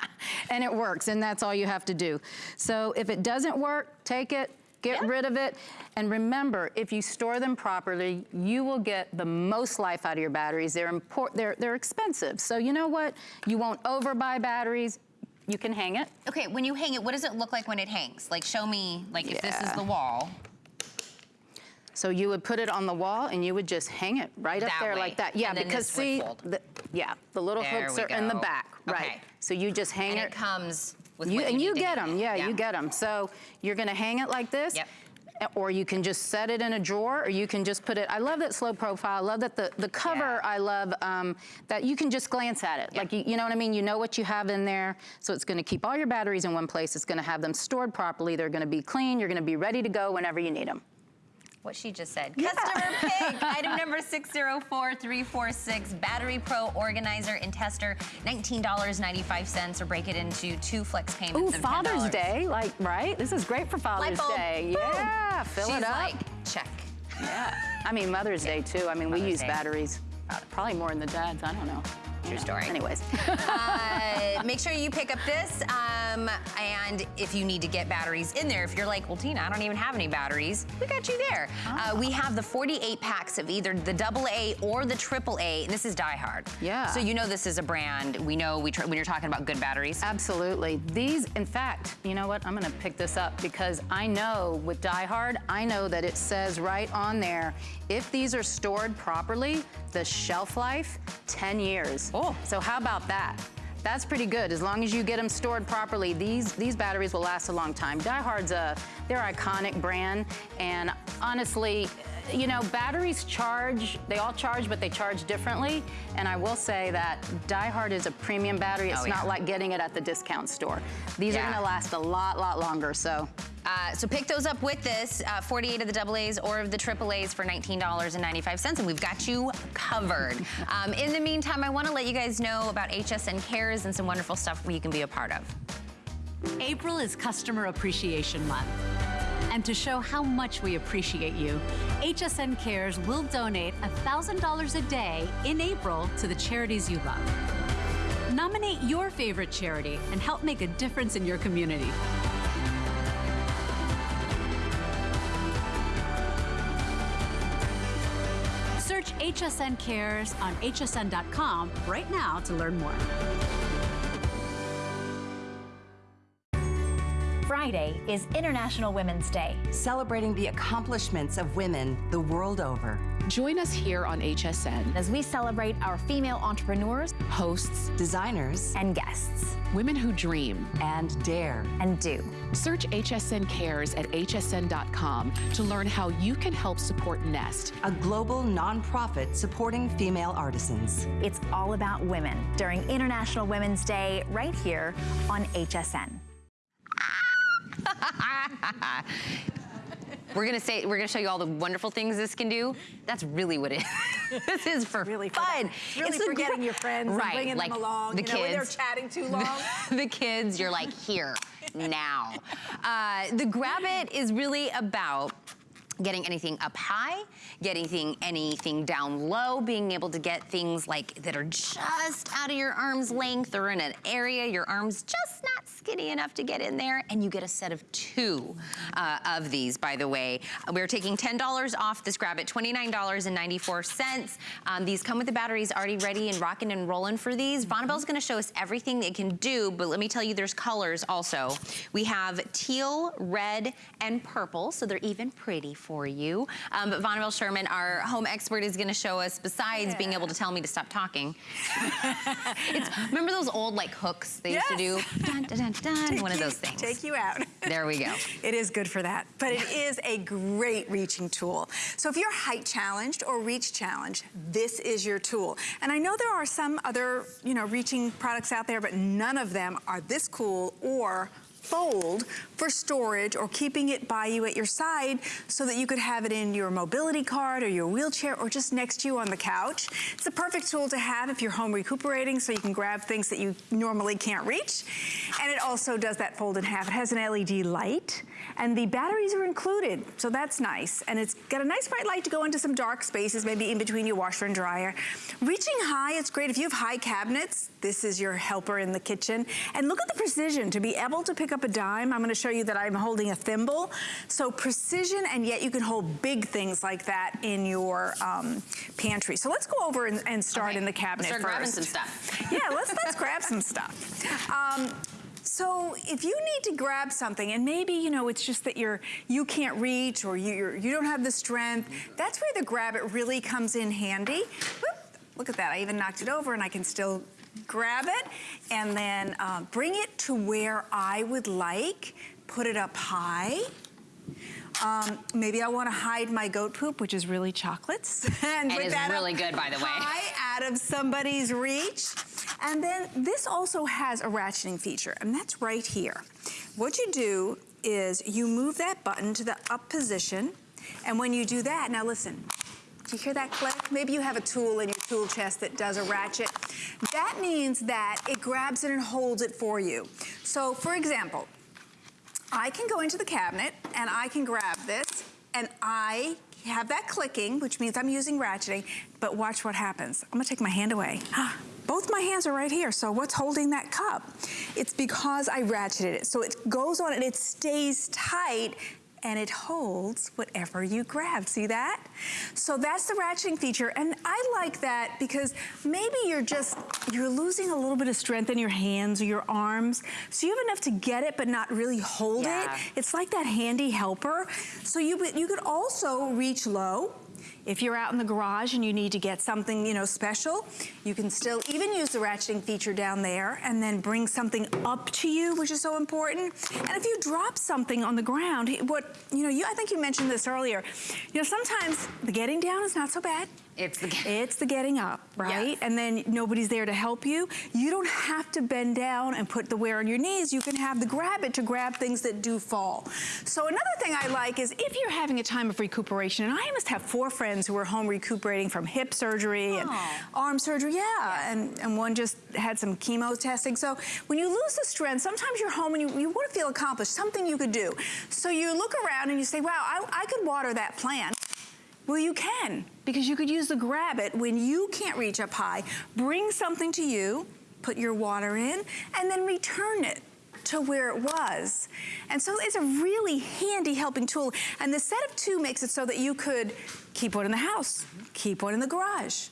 [laughs] and it works, and that's all you have to do. So if it doesn't work, take it. Get Yeah. rid of it. And remember, if you store them properly, you will get the most life out of your batteries. They're, import- they're, they're expensive. So you know what? You won't overbuy batteries. You can hang it. Okay, when you hang it, what does it look like when it hangs? Like, show me, like, if this is the wall. So you would put it on the wall and you would just hang it right up there way. like that. Yeah, because see, the, yeah, the little There hooks are in the go. back, right? Okay. So you just hang And it. it comes with you, and you you need to get them, it. yeah, you get them. So you're gonna hang it like this. Yep. Or you can just set it in a drawer, or you can just put it. I love that slow profile. I love that the, the cover. Yeah. I love um, that you can just glance at it. Like you, you know what I mean. You know what you have in there, so it's going to keep all your batteries in one place. It's going to have them stored properly. They're going to be clean. You're going to be ready to go whenever you need them. What she just said. Customer [laughs] pick, item number 604346, Battery Pro Organizer and Tester, $19.95, or break it into two flex payments Ooh, of $10. Father's Day, like right? This is great for Father's. Day. Boom. Yeah, fill She's it up. like, check. yeah. I mean Mother's Day too. I mean we use Day. batteries. Uh, probably more than the dads. I don't know. True story. Anyways. [laughs] Uh, make sure you pick up this. Um, and if you need to get batteries in there, if you're like, well, Tina, I don't even have any batteries, we got you there. Uh, we have the 48 packs of either the double A or the triple A. And this is DieHard. Yeah. So you know this is a brand. We know we when you're talking about good batteries. Absolutely. These, in fact, you know what? I'm going to pick this up because I know with DieHard, I know that it says right on there, if these are stored properly, the shelf life, 10 years. Oh. So how about that? That's pretty good. As long as you get them stored properly, these these batteries will last a long time. DieHard's a uh, they're iconic brand, and honestly, you know, batteries charge. They all charge, but they charge differently. And I will say that DieHard is a premium battery. It's Oh, yeah. not like getting it at the discount store. These Yeah. are gonna last a lot, lot longer. So Uh, so pick those up with this, uh, 48 of the double A's or of the triple A's for $19.95, and we've got you covered. Um, in the meantime, I want to let you guys know about HSN Cares and some wonderful stuff you can be a part of. April is Customer Appreciation Month. And to show how much we appreciate you, HSN Cares will donate $1,000 a day in April to the charities you love. Nominate your favorite charity and help make a difference in your community. HSN Cares on hsn.com right now to learn more. Friday is International Women's Day. celebrating the accomplishments of women the world over. Join us here on HSN. As we celebrate our female entrepreneurs Hosts, Designers and guests, women who dream. and dare. and do. Search HSN Cares at hsn.com to learn how you can help support Nest. A global nonprofit supporting female artisans. It's all about women during International Women's Day right here on HSN. [laughs] We're gonna say, we're gonna show you all the wonderful things this can do. That's really what it is. [laughs] this is for Really fun. Really It's the for getting your friends and right, bringing them along, The you know, when they're chatting too [laughs] long. the kids, you're like, here, now. Uh, the Grab It is really about getting anything up high, getting thing, anything down low, being able to get things like that are just out of your arm's length or in an area your arm's just not skinny enough to get in there. And you get a set of two uh, of these, by the way. We're taking $10 off this Grab at $29.94. Um, these come with the batteries already ready and rocking and rolling for these. Bonneville's gonna show us everything it can do, but let me tell you there's colors also. We have teal, red, and purple, so they're even pretty for you. Um, but Bonneville Sherman, our home expert, is gonna show us, besides being able to tell me to stop talking. [laughs] it's, remember those old like hooks they used to do? Dun, dun, dun, dun, Take one of those things. Take you out. [laughs] There we go. It is good for that, but it is a great reaching tool. So if you're height challenged or reach challenged, this is your tool. And I know there are some other, you know, reaching products out there, but none of them are this cool or fold for storage or keeping it by you at your side so that you could have it in your mobility cart or your wheelchair or just next to you on the couch. It's a perfect tool to have if you're home recuperating so you can grab things that you normally can't reach. And it also does that fold in half. It has an LED light and the batteries are included, so that's nice. And it's got a nice bright light to go into some dark spaces, maybe in between your washer and dryer. Reaching high, it's great if you have high cabinets. This is your helper in the kitchen. And look at the precision to be able to pick up a dime. I'm gonna show you that I'm holding a thimble. So precision, and yet you can hold big things like that in your um, pantry. So let's go over and, and start Okay, in the cabinet Start first. grabbing some stuff. [laughs] Yeah, let's let's grab some stuff. Um, so if you need to grab something and maybe you know it's just that you're you can't reach or you you're, you don't have the strength, that's where the grab it really comes in handy. Whoop, look at that! I even knocked it over and I can still grab it and then uh, bring it to where I would like. Put it up high. Um, maybe I want to hide my goat poop, which is really chocolates. [laughs] and put is really good, by the way. High out of somebody's reach. And then this also has a ratcheting feature, and that's right here. What you do is you move that button to the up position, and when you do that, now listen, do you hear that click? Maybe you have a tool in your tool chest that does a ratchet. That means that it grabs it and holds it for you. So for example, I can go into the cabinet and I can grab this and I have that clicking, which means I'm using ratcheting, but watch what happens. I'm gonna take my hand away. [gasps] Both my hands are right here, so what's holding that cup? It's because I ratcheted it. So it goes on and it stays tight and it holds whatever you grab. See that? So that's the ratcheting feature. And I like that because maybe you're just, you're losing a little bit of strength in your hands or your arms. So you have enough to get it, but not really hold Yeah. it. It's like that handy helper. So you, you could also reach low. If you're out in the garage and you need to get something, you know, special, you can still even use the ratcheting feature down there and then bring something up to you, which is so important. And if you drop something on the ground, what, you know, you, I think you mentioned this earlier, you know, sometimes the getting down is not so bad. It's the It's the getting up, right? Yes. And then nobody's there to help you. You don't have to bend down and put the wear on your knees. You can have the grab it to grab things that do fall. So another thing I like is if you're having a time of recuperation, and I must have four friends who are home recuperating from hip surgery and oh. arm surgery, yeah, and, and one just had some chemo testing. So when you lose the strength, sometimes you're home and you, you want to feel accomplished, something you could do. So you look around and you say, wow, I, I could water that plant. Well, you can, because you could use the grab it when you can't reach up high. Bring something to you, put your water in, and then return it to where it was. And so it's a really handy helping tool. And the set of two makes it so that you could keep one in the house, keep one in the garage.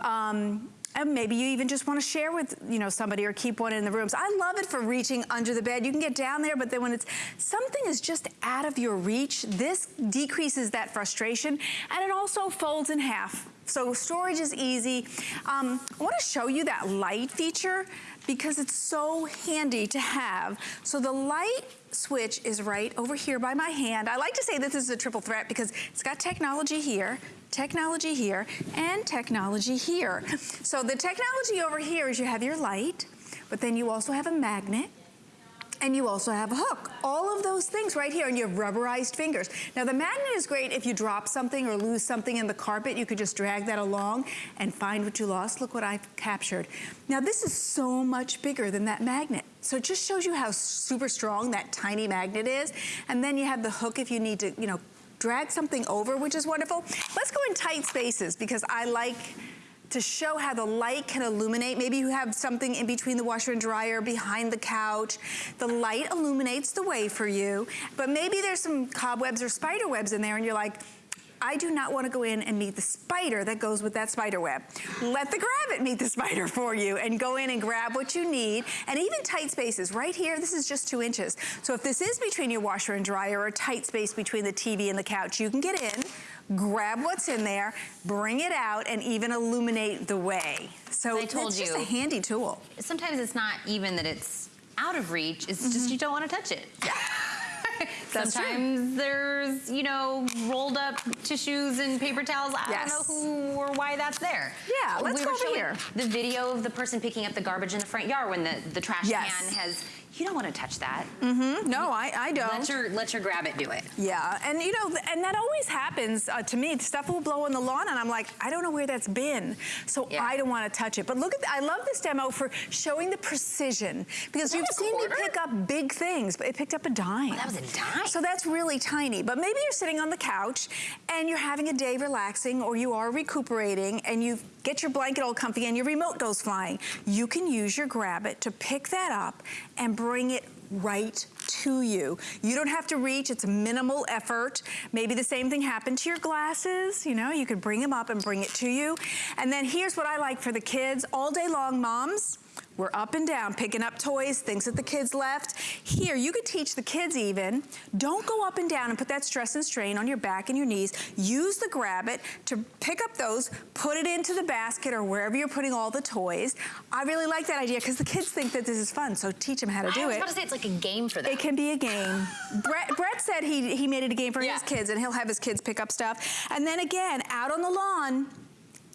Um, and maybe you even just want to share with you know somebody or keep one in the rooms. I love it for reaching under the bed. You can get down there, but then when it's something is just out of your reach, this decreases that frustration, and it also folds in half. So storage is easy. Um, I want to show you that light feature because it's so handy to have. So the light switch is right over here by my hand. I like to say this is a triple threat because it's got technology here, technology here, and technology here. So the technology over here is you have your light, but then you also have a magnet, and you also have a hook. All of those things right here, and you have rubberized fingers. Now the magnet is great if you drop something or lose something in the carpet, you could just drag that along and find what you lost. Look what I've captured. Now this is so much bigger than that magnet. So it just shows you how super strong that tiny magnet is. And then you have the hook if you need to, you know, drag something over, which is wonderful. Let's go in tight spaces because I like to show how the light can illuminate. Maybe you have something in between the washer and dryer, behind the couch. The light illuminates the way for you, but maybe there's some cobwebs or spider webs in there and you're like, I do not want to go in and meet the spider that goes with that spider web. Let the grab it meet the spider for you and go in and grab what you need. And even tight spaces, right here, this is just two inches. So if this is between your washer and dryer or a tight space between the TV and the couch, you can get in, grab what's in there, bring it out, and even illuminate the way. So I told it's you, just a handy tool. Sometimes it's not even that it's out of reach, it's mm -hmm. just Mm-hmm. you don't want to touch it. Yeah. [laughs] [laughs] Sometimes there's, you know, rolled up tissues and paper towels. I yes. don't know who or why that's there. Yeah, let's we go were over here. The video of the person picking up the garbage in the front yard when the, the trash yes. can has you don't want to touch that. Mm-hmm. No, I, I don't. Let your let your grab it do it. Yeah, and you know, and that always happens uh, to me. Stuff will blow on the lawn, and I'm like, I don't know where that's been, so yeah. I don't want to touch it. But look at, I love this demo for showing the precision because you've seen quarter? me pick up big things, but it picked up a dime. Oh, that was a dime. So that's really tiny. But maybe you're sitting on the couch and you're having a day relaxing, or you are recuperating, and you get your blanket all comfy, and your remote goes flying. You can use your grab it to pick that up and bring it right to you. You don't have to reach, it's minimal effort. Maybe the same thing happened to your glasses, you know, you could bring them up and bring it to you. And then here's what I like for the kids, all day long, moms, we're up and down, picking up toys, things that the kids left. Here, you could teach the kids even, don't go up and down and put that stress and strain on your back and your knees. Use the grab it to pick up those, put it into the basket or wherever you're putting all the toys. I really like that idea because the kids think that this is fun, so teach them how to do it. I was it. about to say it's like a game for them. It can be a game. [laughs] Brett, Brett, said he, he made it a game for yeah. his kids and he'll have his kids pick up stuff. And then again, out on the lawn,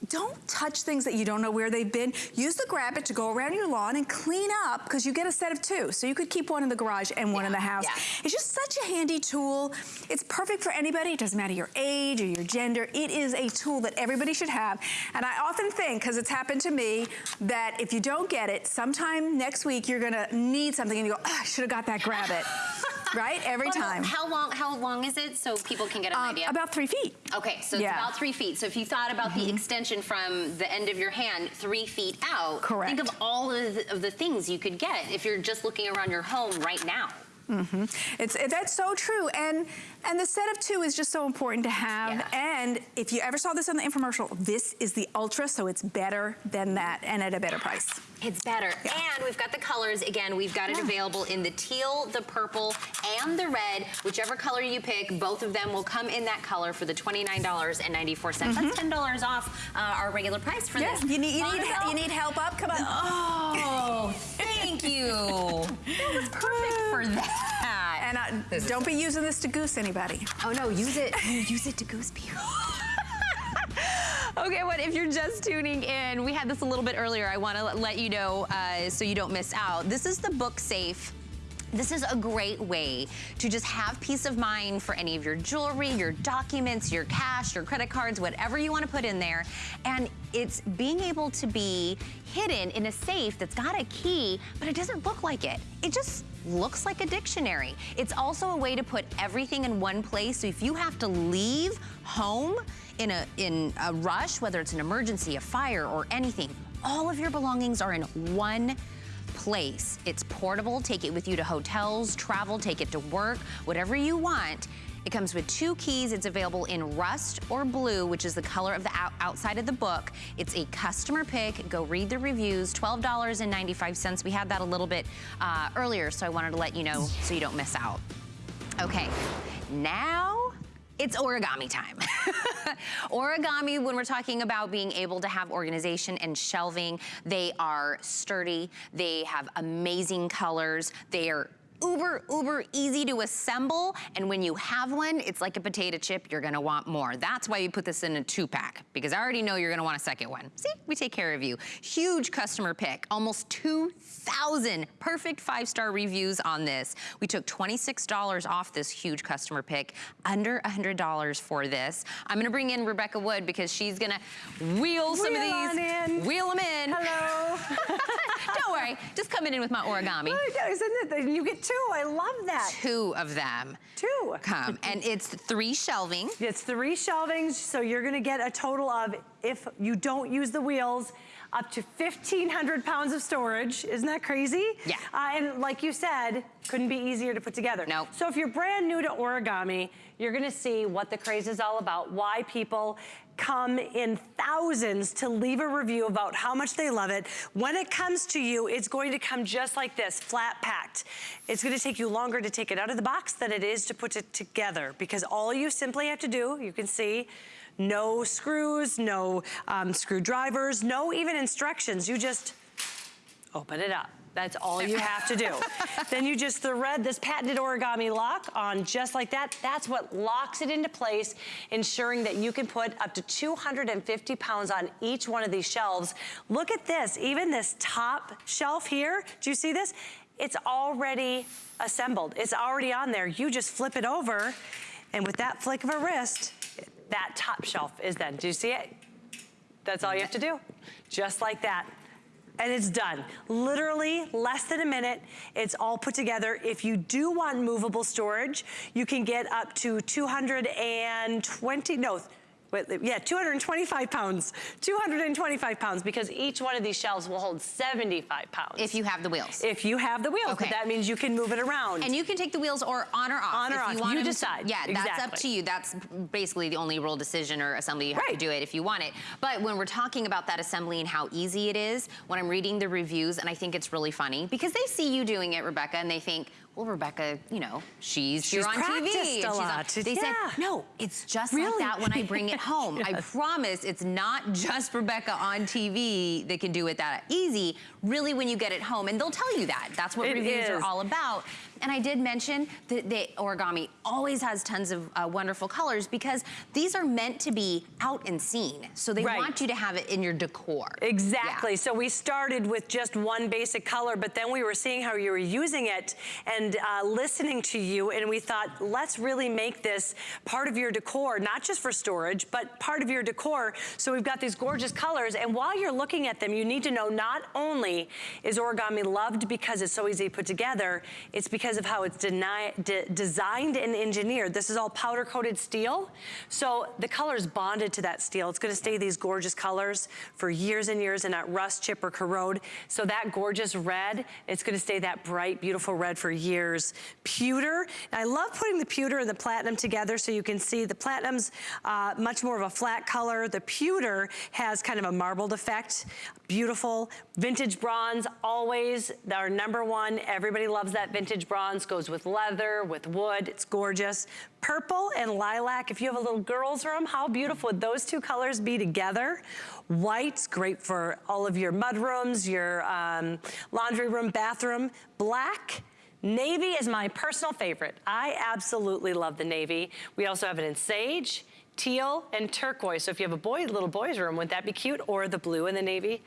don't touch things that you don't know where they've been. Use the grab it to go around your lawn and clean up because you get a set of two. So you could keep one in the garage and one yeah, in the house. Yeah. It's just such a handy tool. It's perfect for anybody. It doesn't matter your age or your gender. It is a tool that everybody should have. And I often think, because it's happened to me, that if you don't get it, sometime next week you're gonna need something and you go, oh, I should have got that grab it. [laughs] right? Every well, time. How long How long is it so people can get an um, idea? About three feet. Okay, so yeah. it's about three feet. So if you thought about mm -hmm. the mm-hmm. extension from the end of your hand three feet out, Correct. think of all of the, of the things you could get if you're just looking around your home right now. Mm -hmm. It's it, that's so true, and and the set of two is just so important to have. Yeah. And if you ever saw this on the infomercial, this is the ultra, so it's better than that, and at a better price. It's better. Yeah. And we've got the colors. Again, we've got it yeah. available in the teal, the purple, and the red. Whichever color you pick, both of them will come in that color for the $29.94. Mm -hmm. That's $10 off uh, our regular price for this. You need, you, need, help? you need help up? Come on. Oh, thank you. [laughs] that was perfect for that. [laughs] And uh, don't be using this to goose anybody. Oh no, use it. use it to goose people. [laughs] Okay, what if you're just tuning in? We had this a little bit earlier. I want to let you know uh, so you don't miss out. This is the Book Safe This is a great way to just have peace of mind for any of your jewelry, your documents, your cash, your credit cards, whatever you want to put in there. And it's being able to be hidden in a safe that's got a key, but it doesn't look like it. It just looks like a dictionary. It's also a way to put everything in one place. So if you have to leave home in a, in a rush, whether it's an emergency, a fire, or anything, all of your belongings are in one place. It's portable, take it with you to hotels, travel, take it to work, whatever you want. It comes with two keys. It's available in rust or blue, which is the color of the out outside of the book. It's a customer pick. Go read the reviews, $12.95. We had that a little bit uh, earlier, so I wanted to let you know so you don't miss out. Okay, now it's origami time. [laughs] origami, when we're talking about being able to have organization and shelving, they are sturdy, they have amazing colors, they are uber, uber easy to assemble. And when you have one, it's like a potato chip, you're gonna want more. That's why we put this in a two pack, because I already know you're gonna want a second one. See, we take care of you. Huge customer pick, almost 2,000 perfect five-star reviews on this. We took $26 off this huge customer pick, under $100 for this. I'm gonna bring in Rebecca Wood because she's gonna wheel some Wheel of on these. in. Wheel them in. Hello. [laughs] Don't worry, just coming in with my origami. [laughs] Oh, isn't it? You get two. I love that. Two of them Two. come, and it's three shelving. It's three shelvings, so you're gonna get a total of, if you don't use the wheels, up to 1,500 pounds of storage. Isn't that crazy? Yeah. Uh, and like you said, couldn't be easier to put together. Nope. So if you're brand new to origami, you're gonna see what the craze is all about, why people come in thousands to leave a review about how much they love it. When it comes to you, it's going to come just like this, flat packed. It's gonna take you longer to take it out of the box than it is to put it together because all you simply have to do, you can see, no screws, no um, screwdrivers, no even instructions. You just open it up. That's all you have to do. [laughs] then you just thread this patented origami lock on just like that. That's what locks it into place, ensuring that you can put up to 250 pounds on each one of these shelves. Look at this, even this top shelf here, do you see this? It's already assembled. It's already on there. You just flip it over, and with that flick of a wrist, that top shelf is then. Do you see it? That's all you have to do. Just like that. And it's done. Literally less than a minute. It's all put together. If you do want movable storage, you can get up to 220, no, wait, yeah, 225 pounds. 225 pounds because each one of these shelves will hold 75 pounds. If you have the wheels. If you have the wheels, Okay. but that means you can move it around. And you can take the wheels or on or off. On or if off. You, want You them to- decide. yeah, that's up to you. That's basically the only rule decision or assembly you have to do it if you want it. But when we're talking about that assembly and how easy it is, when I'm reading the reviews, and I think it's really funny because they see you doing it, Rebecca, and they think, well, Rebecca, you know, she's, She's on TV. a she's on-" lot. They Yeah. said, no, it's just Really? like that when I bring it [laughs] home. I promise it's not just Rebecca on TV that can do it that easy. Really, when you get it home, and they'll tell you that. That's what It reviews are all about. And I did mention that the origami always has tons of uh, wonderful colors because these are meant to be out and seen. So they Right. want you to have it in your decor. Exactly. Yeah. So we started with just one basic color, but then we were seeing how you were using it and uh, listening to you, and we thought, let's really make this part of your decor, not just for storage, but part of your decor. So we've got these gorgeous colors, and while you're looking at them, you need to know not only is origami loved because it's so easy to put together, it's because of how it's deni- de- designed and engineered. This is all powder coated steel, so the color is bonded to that steel. It's gonna stay these gorgeous colors for years and years and not rust, chip, or corrode. So that gorgeous red, it's gonna stay that bright, beautiful red for years. Pewter, I love putting the pewter and the platinum together so you can see the platinum's uh, much more of a flat color. The pewter has kind of a marbled effect. Beautiful. Vintage bronze, always our number one. Everybody loves that vintage bronze. Goes with leather, with wood. It's gorgeous. Purple and lilac. If you have a little girl's room, how beautiful would those two colors be together? White's great for all of your mud rooms, your um, laundry room, bathroom. Black, Navy is my personal favorite. I absolutely love the navy. We also have it in sage, teal, and turquoise. So if you have a boy, little boy's room, would that be cute? Or the blue and the navy?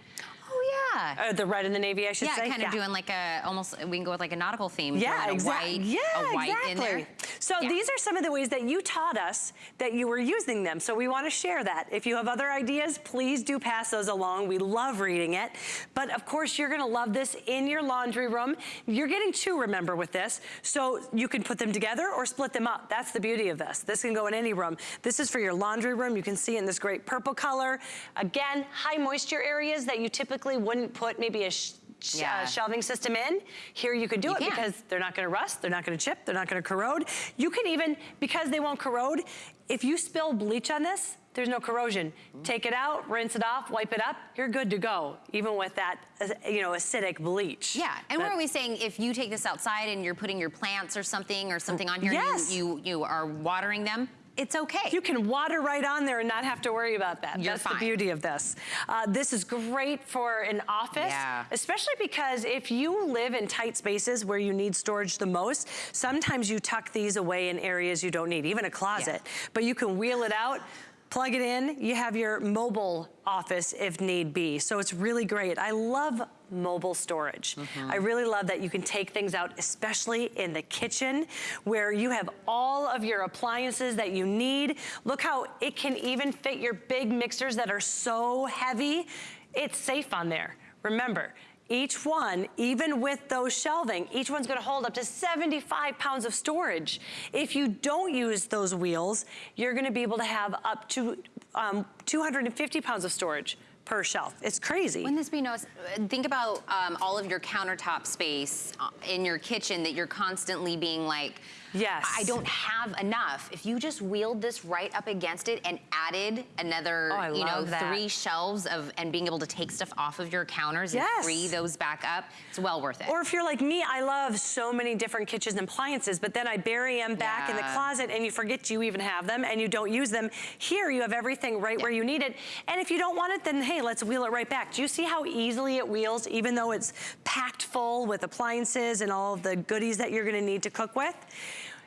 Oh Yeah. Uh, the red and the navy, I should say. yeah, say. kind of doing like a, almost, we can go with like a nautical theme. Yeah, exactly. Yeah, a white exactly. in there. So Yeah. these are some of the ways that you taught us that you were using them. So we want to share that. If you have other ideas, please do pass those along. We love reading it. But of course, you're going to love this in your laundry room. You're getting two, remember, with this. So you can put them together or split them up. That's the beauty of this. This can go in any room. This is for your laundry room. You can see in this great purple color. Again, high moisture areas that you typically wouldn't put maybe a sh sh- Yeah. uh, shelving system in. Here you could do You it can. because they're not gonna rust, they're not gonna chip, they're not gonna corrode. You can even, because they won't corrode, if you spill bleach on this, there's no corrosion. Take it out, rinse it off, wipe it up, you're good to go, even with that, uh, you know, acidic bleach. Yeah, and But- we're always saying if you take this outside and you're putting your plants or something or something on here Yes. and you, you, you are watering them, it's okay. You can water right on there and not have to worry about that. You're That's fine. the beauty of this. Uh, this is great for an office, Yeah. especially because if you live in tight spaces where you need storage the most, sometimes you tuck these away in areas you don't need, even a closet. But you can wheel it out, plug it in, you have your mobile office if need be. So it's really great. I love mobile storage. I really love that you can take things out, especially in the kitchen where you have all of your appliances that you need. Look how it can even fit your big mixers that are so heavy. It's safe on there. Remember, each one, even with those shelving, each one's gonna hold up to 75 pounds of storage. If you don't use those wheels, you're gonna be able to have up to um, 250 pounds of storage per shelf. It's crazy. Wouldn't this be nice? Think about um, all of your countertop space uh, in your kitchen that you're constantly being like, Yes. I don't have enough. If you just wheeled this right up against it and added another, Oh, you know, that. three shelves of and being able to take stuff off of your counters Yes. and free those back up, it's well worth it. Or if you're like me, I love so many different kitchen appliances, but then I bury them back in the closet and you forget you even have them and you don't use them. Here you have everything right where you need it. And if you don't want it, then hey, let's wheel it right back. Do you see how easily it wheels, even though it's packed full with appliances and all of the goodies that you're gonna need to cook with?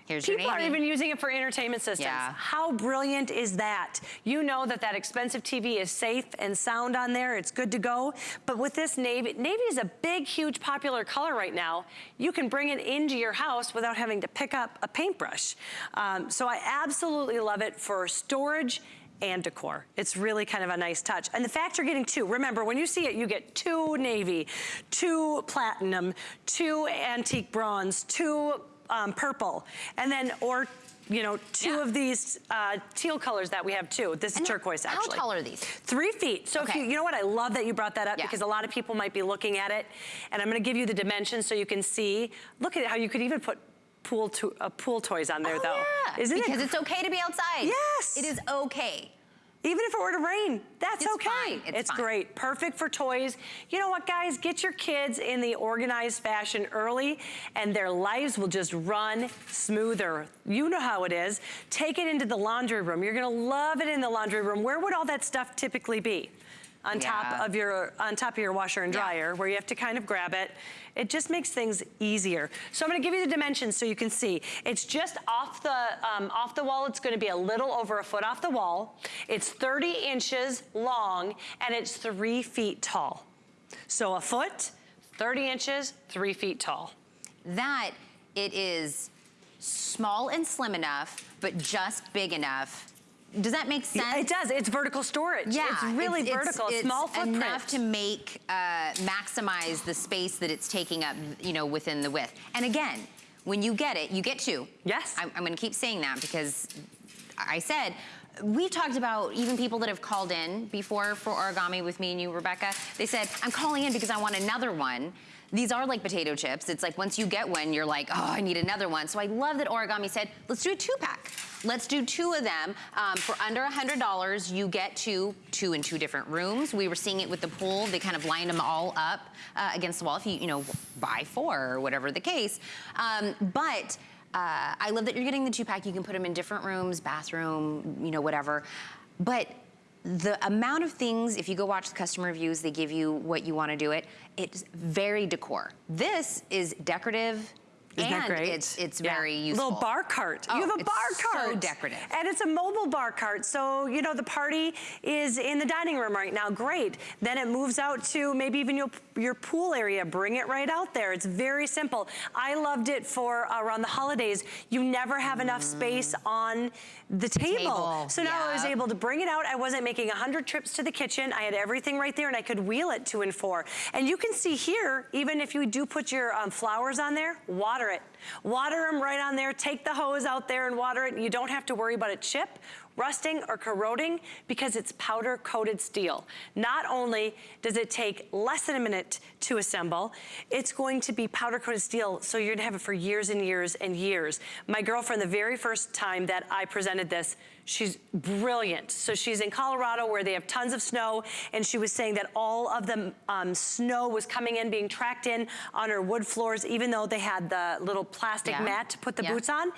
Here's your People are even using it for entertainment systems. Yeah. How brilliant is that? You know that that expensive TV is safe and sound on there. It's good to go. But with this navy, navy is a big, huge popular color right now. You can bring it into your house without having to pick up a paintbrush. Um, so I absolutely love it for storage and decor. It's really kind of a nice touch. And the fact you're getting two, remember when you see it, you get two navy, two platinum, two antique bronze, two um, purple, and then, or, you know, two Yeah. of these uh, teal colors that we have too. This is And turquoise how actually. tall are these? Three feet. So if you, you know what, I love that you brought that up Yeah. because a lot of people might be looking at it. And I'm gonna give you the dimensions so you can see. Look at how you could even put pool, to, uh, pool toys on there Oh, though. yeah. Isn't it? because it? it's okay to be outside. Yes. It is okay. Even if it were to rain, that's It's okay. fine, it's fine. great. Perfect for toys. You know what, guys? Get your kids in the organized fashion early, and their lives will just run smoother. You know how it is. Take it into the laundry room. You're gonna love it in the laundry room. Where would all that stuff typically be? On top of your on top of your washer and Yeah. dryer, where you have to kind of grab it. It just makes things easier. So I'm gonna give you the dimensions so you can see. It's just off the, um, off the wall, it's gonna be a little over a foot off the wall. It's 30 inches long and it's three feet tall. So a foot, 30 inches, three feet tall. That it is small and slim enough, but just big enough. Does that make sense? It does, it's vertical storage. Yeah, It's really vertical, it's small footprint. enough to make, uh, maximize the space that it's taking up, you know, within the width. And again, when you get it, you get two. Yes. I'm, I'm gonna keep saying that because I said, we've talked about even people that have called in before for origami with me and you, Rebecca. They said, I'm calling in because I want another one. These are like potato chips. It's like once you get one, you're like, oh, I need another one. So I love that Origami said, let's do a two pack. Let's do two of them. Um, for under $100, you get two, two in two different rooms. We were seeing it with the pool. They kind of lined them all up uh, against the wall if you, you know, buy four or whatever the case. Um, but uh, I love that you're getting the two pack. You can put them in different rooms, bathroom, you know, whatever. But the amount of things, if you go watch the customer reviews, they give you what you want to do it. It's very decor. This is decorative Isn't and that great? it's it's Yeah. very useful. Little bar cart. Oh, you have a it's bar cart. so decorative. And it's a mobile bar cart. So, you know, the party is in the dining room right now. Great. Then it moves out to maybe even your, your pool area. Bring it right out there. It's very simple. I loved it for around the holidays. You never have enough space on the table. table, So now I was able to bring it out. I wasn't making 100 trips to the kitchen. I had everything right there and I could wheel it two and four. And you can see here, even if you do put your um, flowers on there, water it. Water them right on there. Take the hose out there and water it. You don't have to worry about a chip rusting or corroding because it's powder coated steel. Not only does it take less than a minute to assemble, it's going to be powder coated steel so you're gonna have it for years and years and years. My girlfriend, the very first time that I presented this, she's brilliant. So she's in Colorado where they have tons of snow and she was saying that all of the um, snow was coming in, being tracked in on her wood floors, even though they had the little plastic Yeah. mat to put the Yeah. boots on.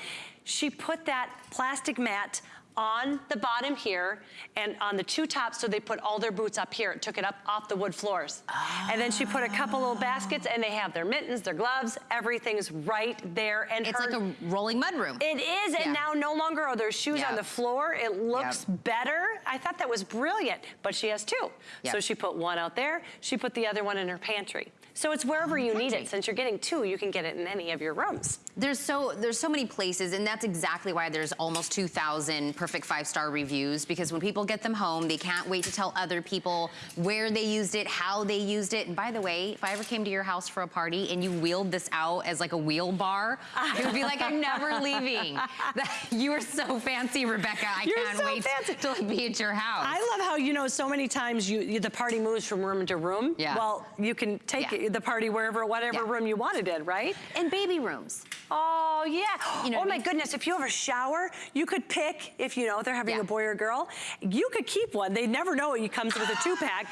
She put that plastic mat on the bottom here and on the two tops so they put all their boots up here. It took it up off the wood floors. And then she put a couple little baskets and they have their mittens, their gloves, everything's right there. And It's her- like a rolling mudroom. it is, and now no longer are there shoes on the floor. It looks better. I thought that was brilliant, but she has two. So she put one out there, she put the other one in her pantry. So it's wherever you need it. Since you're getting two, you can get it in any of your rooms. There's so there's so many places, and that's exactly why there's almost 2,000 perfect five-star reviews. Because when people get them home, they can't wait to tell other people where they used it, how they used it. And by the way, if I ever came to your house for a party and you wheeled this out as like a wheel bar, it would be like I'm never [laughs] leaving. [laughs] You are so fancy, Rebecca. I You're can't so wait fancy. to like, be at your house. I love how, you know, so many times you, you the party moves from room to room. Yeah. Well, you can take Yeah. The party wherever, whatever Yeah. room you want it in, right? and baby rooms. Oh, yeah. You know oh, what I my mean? goodness. If you have a shower, you could pick, if you know they're having Yeah. a boy or girl, you could keep one. They never know it comes with a two pack.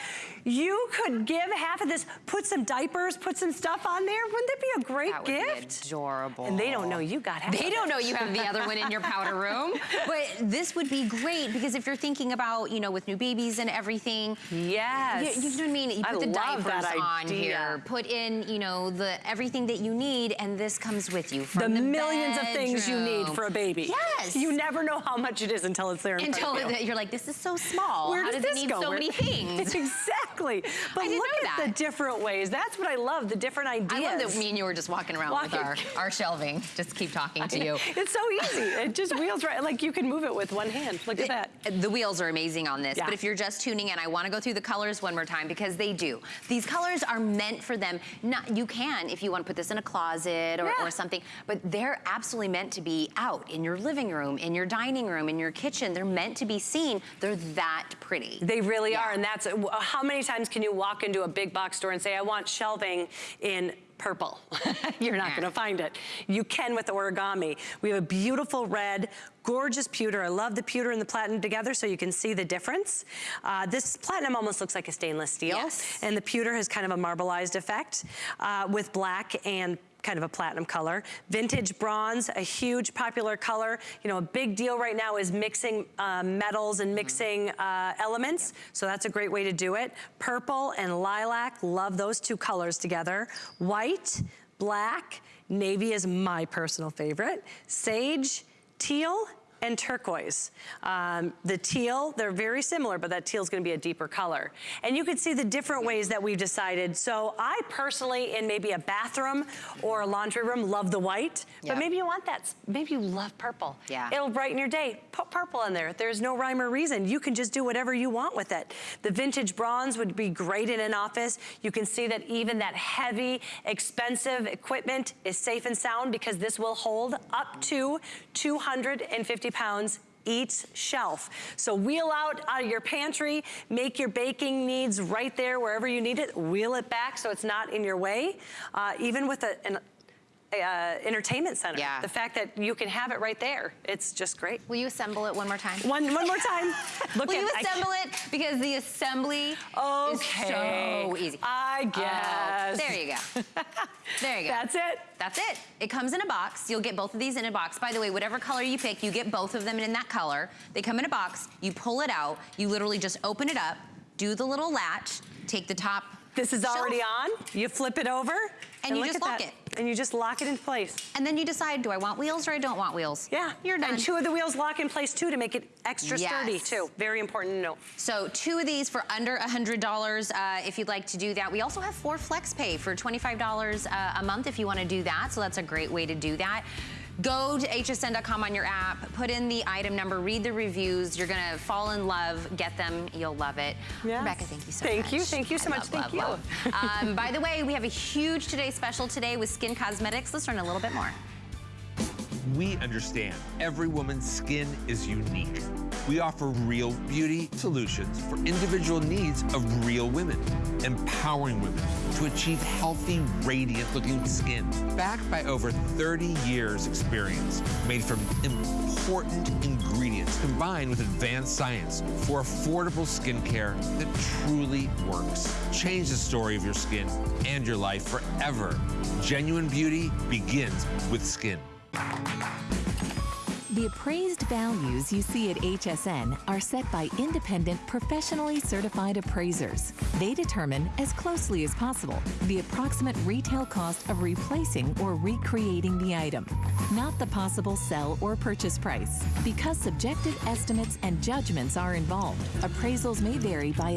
You could give half of this, put some diapers, put some stuff on there. Wouldn't that be a great That would be gift? adorable. And they don't know you got half They of don't it. know you have the other one in your powder room. [laughs] But this would be great because if you're thinking about, you know, with new babies and everything. Yes. You, you know what I mean? You I put the love diapers that on idea. here, put in, you know, the everything that you need, and this comes with you from The, the, millions of things you need for a baby. Yes. You never know how much it is until it's there in Until front of you. that you're like, this is so small. Where How does does, this it need go? so Where- many [laughs] things? It's exactly. [laughs] But I look at that. the different ways. That's what I love, the different ideas. I love that me and you were just walking around with our, our shelving. Just keep talking to [laughs] you. It's so easy. It just wheels right. Like you can move it with one hand. Look at that. The wheels are amazing on this, Yeah. but if you're just tuning in, I wanna go through the colors one more time because they do. These colors are meant for them. Not, you can, if you wanna put this in a closet or, Yeah. or something, but they're absolutely meant to be out in your living room, in your dining room, in your kitchen. They're meant to be seen. They're that pretty. They really Yeah. are, and that's uh, how many times can you walk into a big box store and say, "I want shelving in." Purple. [laughs] You're not gonna find it. You can with origami. We have a beautiful red, gorgeous pewter. I love the pewter and the platinum together so you can see the difference. Uh, this platinum almost looks like a stainless steel. Yes. And the pewter has kind of a marbleized effect uh, with black and kind of a platinum color. Vintage bronze, a huge popular color. You know, a big deal right now is mixing uh, metals and mixing uh, elements. So that's a great way to do it. Purple and lilac, love those two colors together. White, black, navy is my personal favorite. Sage, teal, and turquoise. Um, the teal, they're very similar, but that teal is gonna be a deeper color. And you can see the different ways that we've decided. So I personally, in maybe a bathroom or a laundry room, love the white, Yep. but maybe you want that, maybe you love purple. Yeah. It'll brighten your day. Put purple in there. There's no rhyme or reason. You can just do whatever you want with it. The vintage bronze would be great in an office. You can see that even that heavy, expensive equipment is safe and sound because this will hold up to 250 pounds each shelf. So wheel out out of your pantry, make your baking needs right there wherever you need it, wheel it back so it's not in your way. Uh, even with a, an uh, entertainment center. Yeah. The fact that you can have it right there, it's just great. Will you assemble it one more time? One, one more time. [laughs] Look Will at you assemble it? Because the assembly Okay. is so easy. I Oh, guess. there you go. [laughs] There you go. That's it. That's it. It comes in a box. You'll get both of these in a box. By the way, whatever color you pick, you get both of them in that color. They come in a box. You pull it out. You literally just open it up, do the little latch, take the top This is shelf, already on. You flip it over. and you just lock that. it. And you just lock it in place. And then you decide, do I want wheels or I don't want wheels? Yeah. You're done. And two of the wheels lock in place too to make it extra sturdy Yes. too. Very important to know. So two of these for under $100 uh, if you'd like to do that. We also have four flex pay for $25 uh, a month if you want to do that. So that's a great way to do that. Go to hsn.com on your app, put in the item number, read the reviews. You're going to fall in love, get them, you'll love it. Yes. Rebecca, thank you so Thank much. Thank you, thank you so I much, love, thank love, you. love. um, by the way, we have a huge today special today with Skin Cosmetics. Let's learn a little bit more. We understand every woman's skin is unique. We offer real beauty solutions for individual needs of real women, empowering women to achieve healthy, radiant looking skin. Backed by over 30 years experience, made from important ingredients combined with advanced science for affordable skincare that truly works. Change the story of your skin and your life forever. Genuine beauty begins with skin. The appraised values you see at HSN are set by independent, professionally certified appraisers. They determine, as closely as possible, the approximate retail cost of replacing or recreating the item, not the possible sell or purchase price. Because subjective estimates and judgments are involved, appraisals may vary by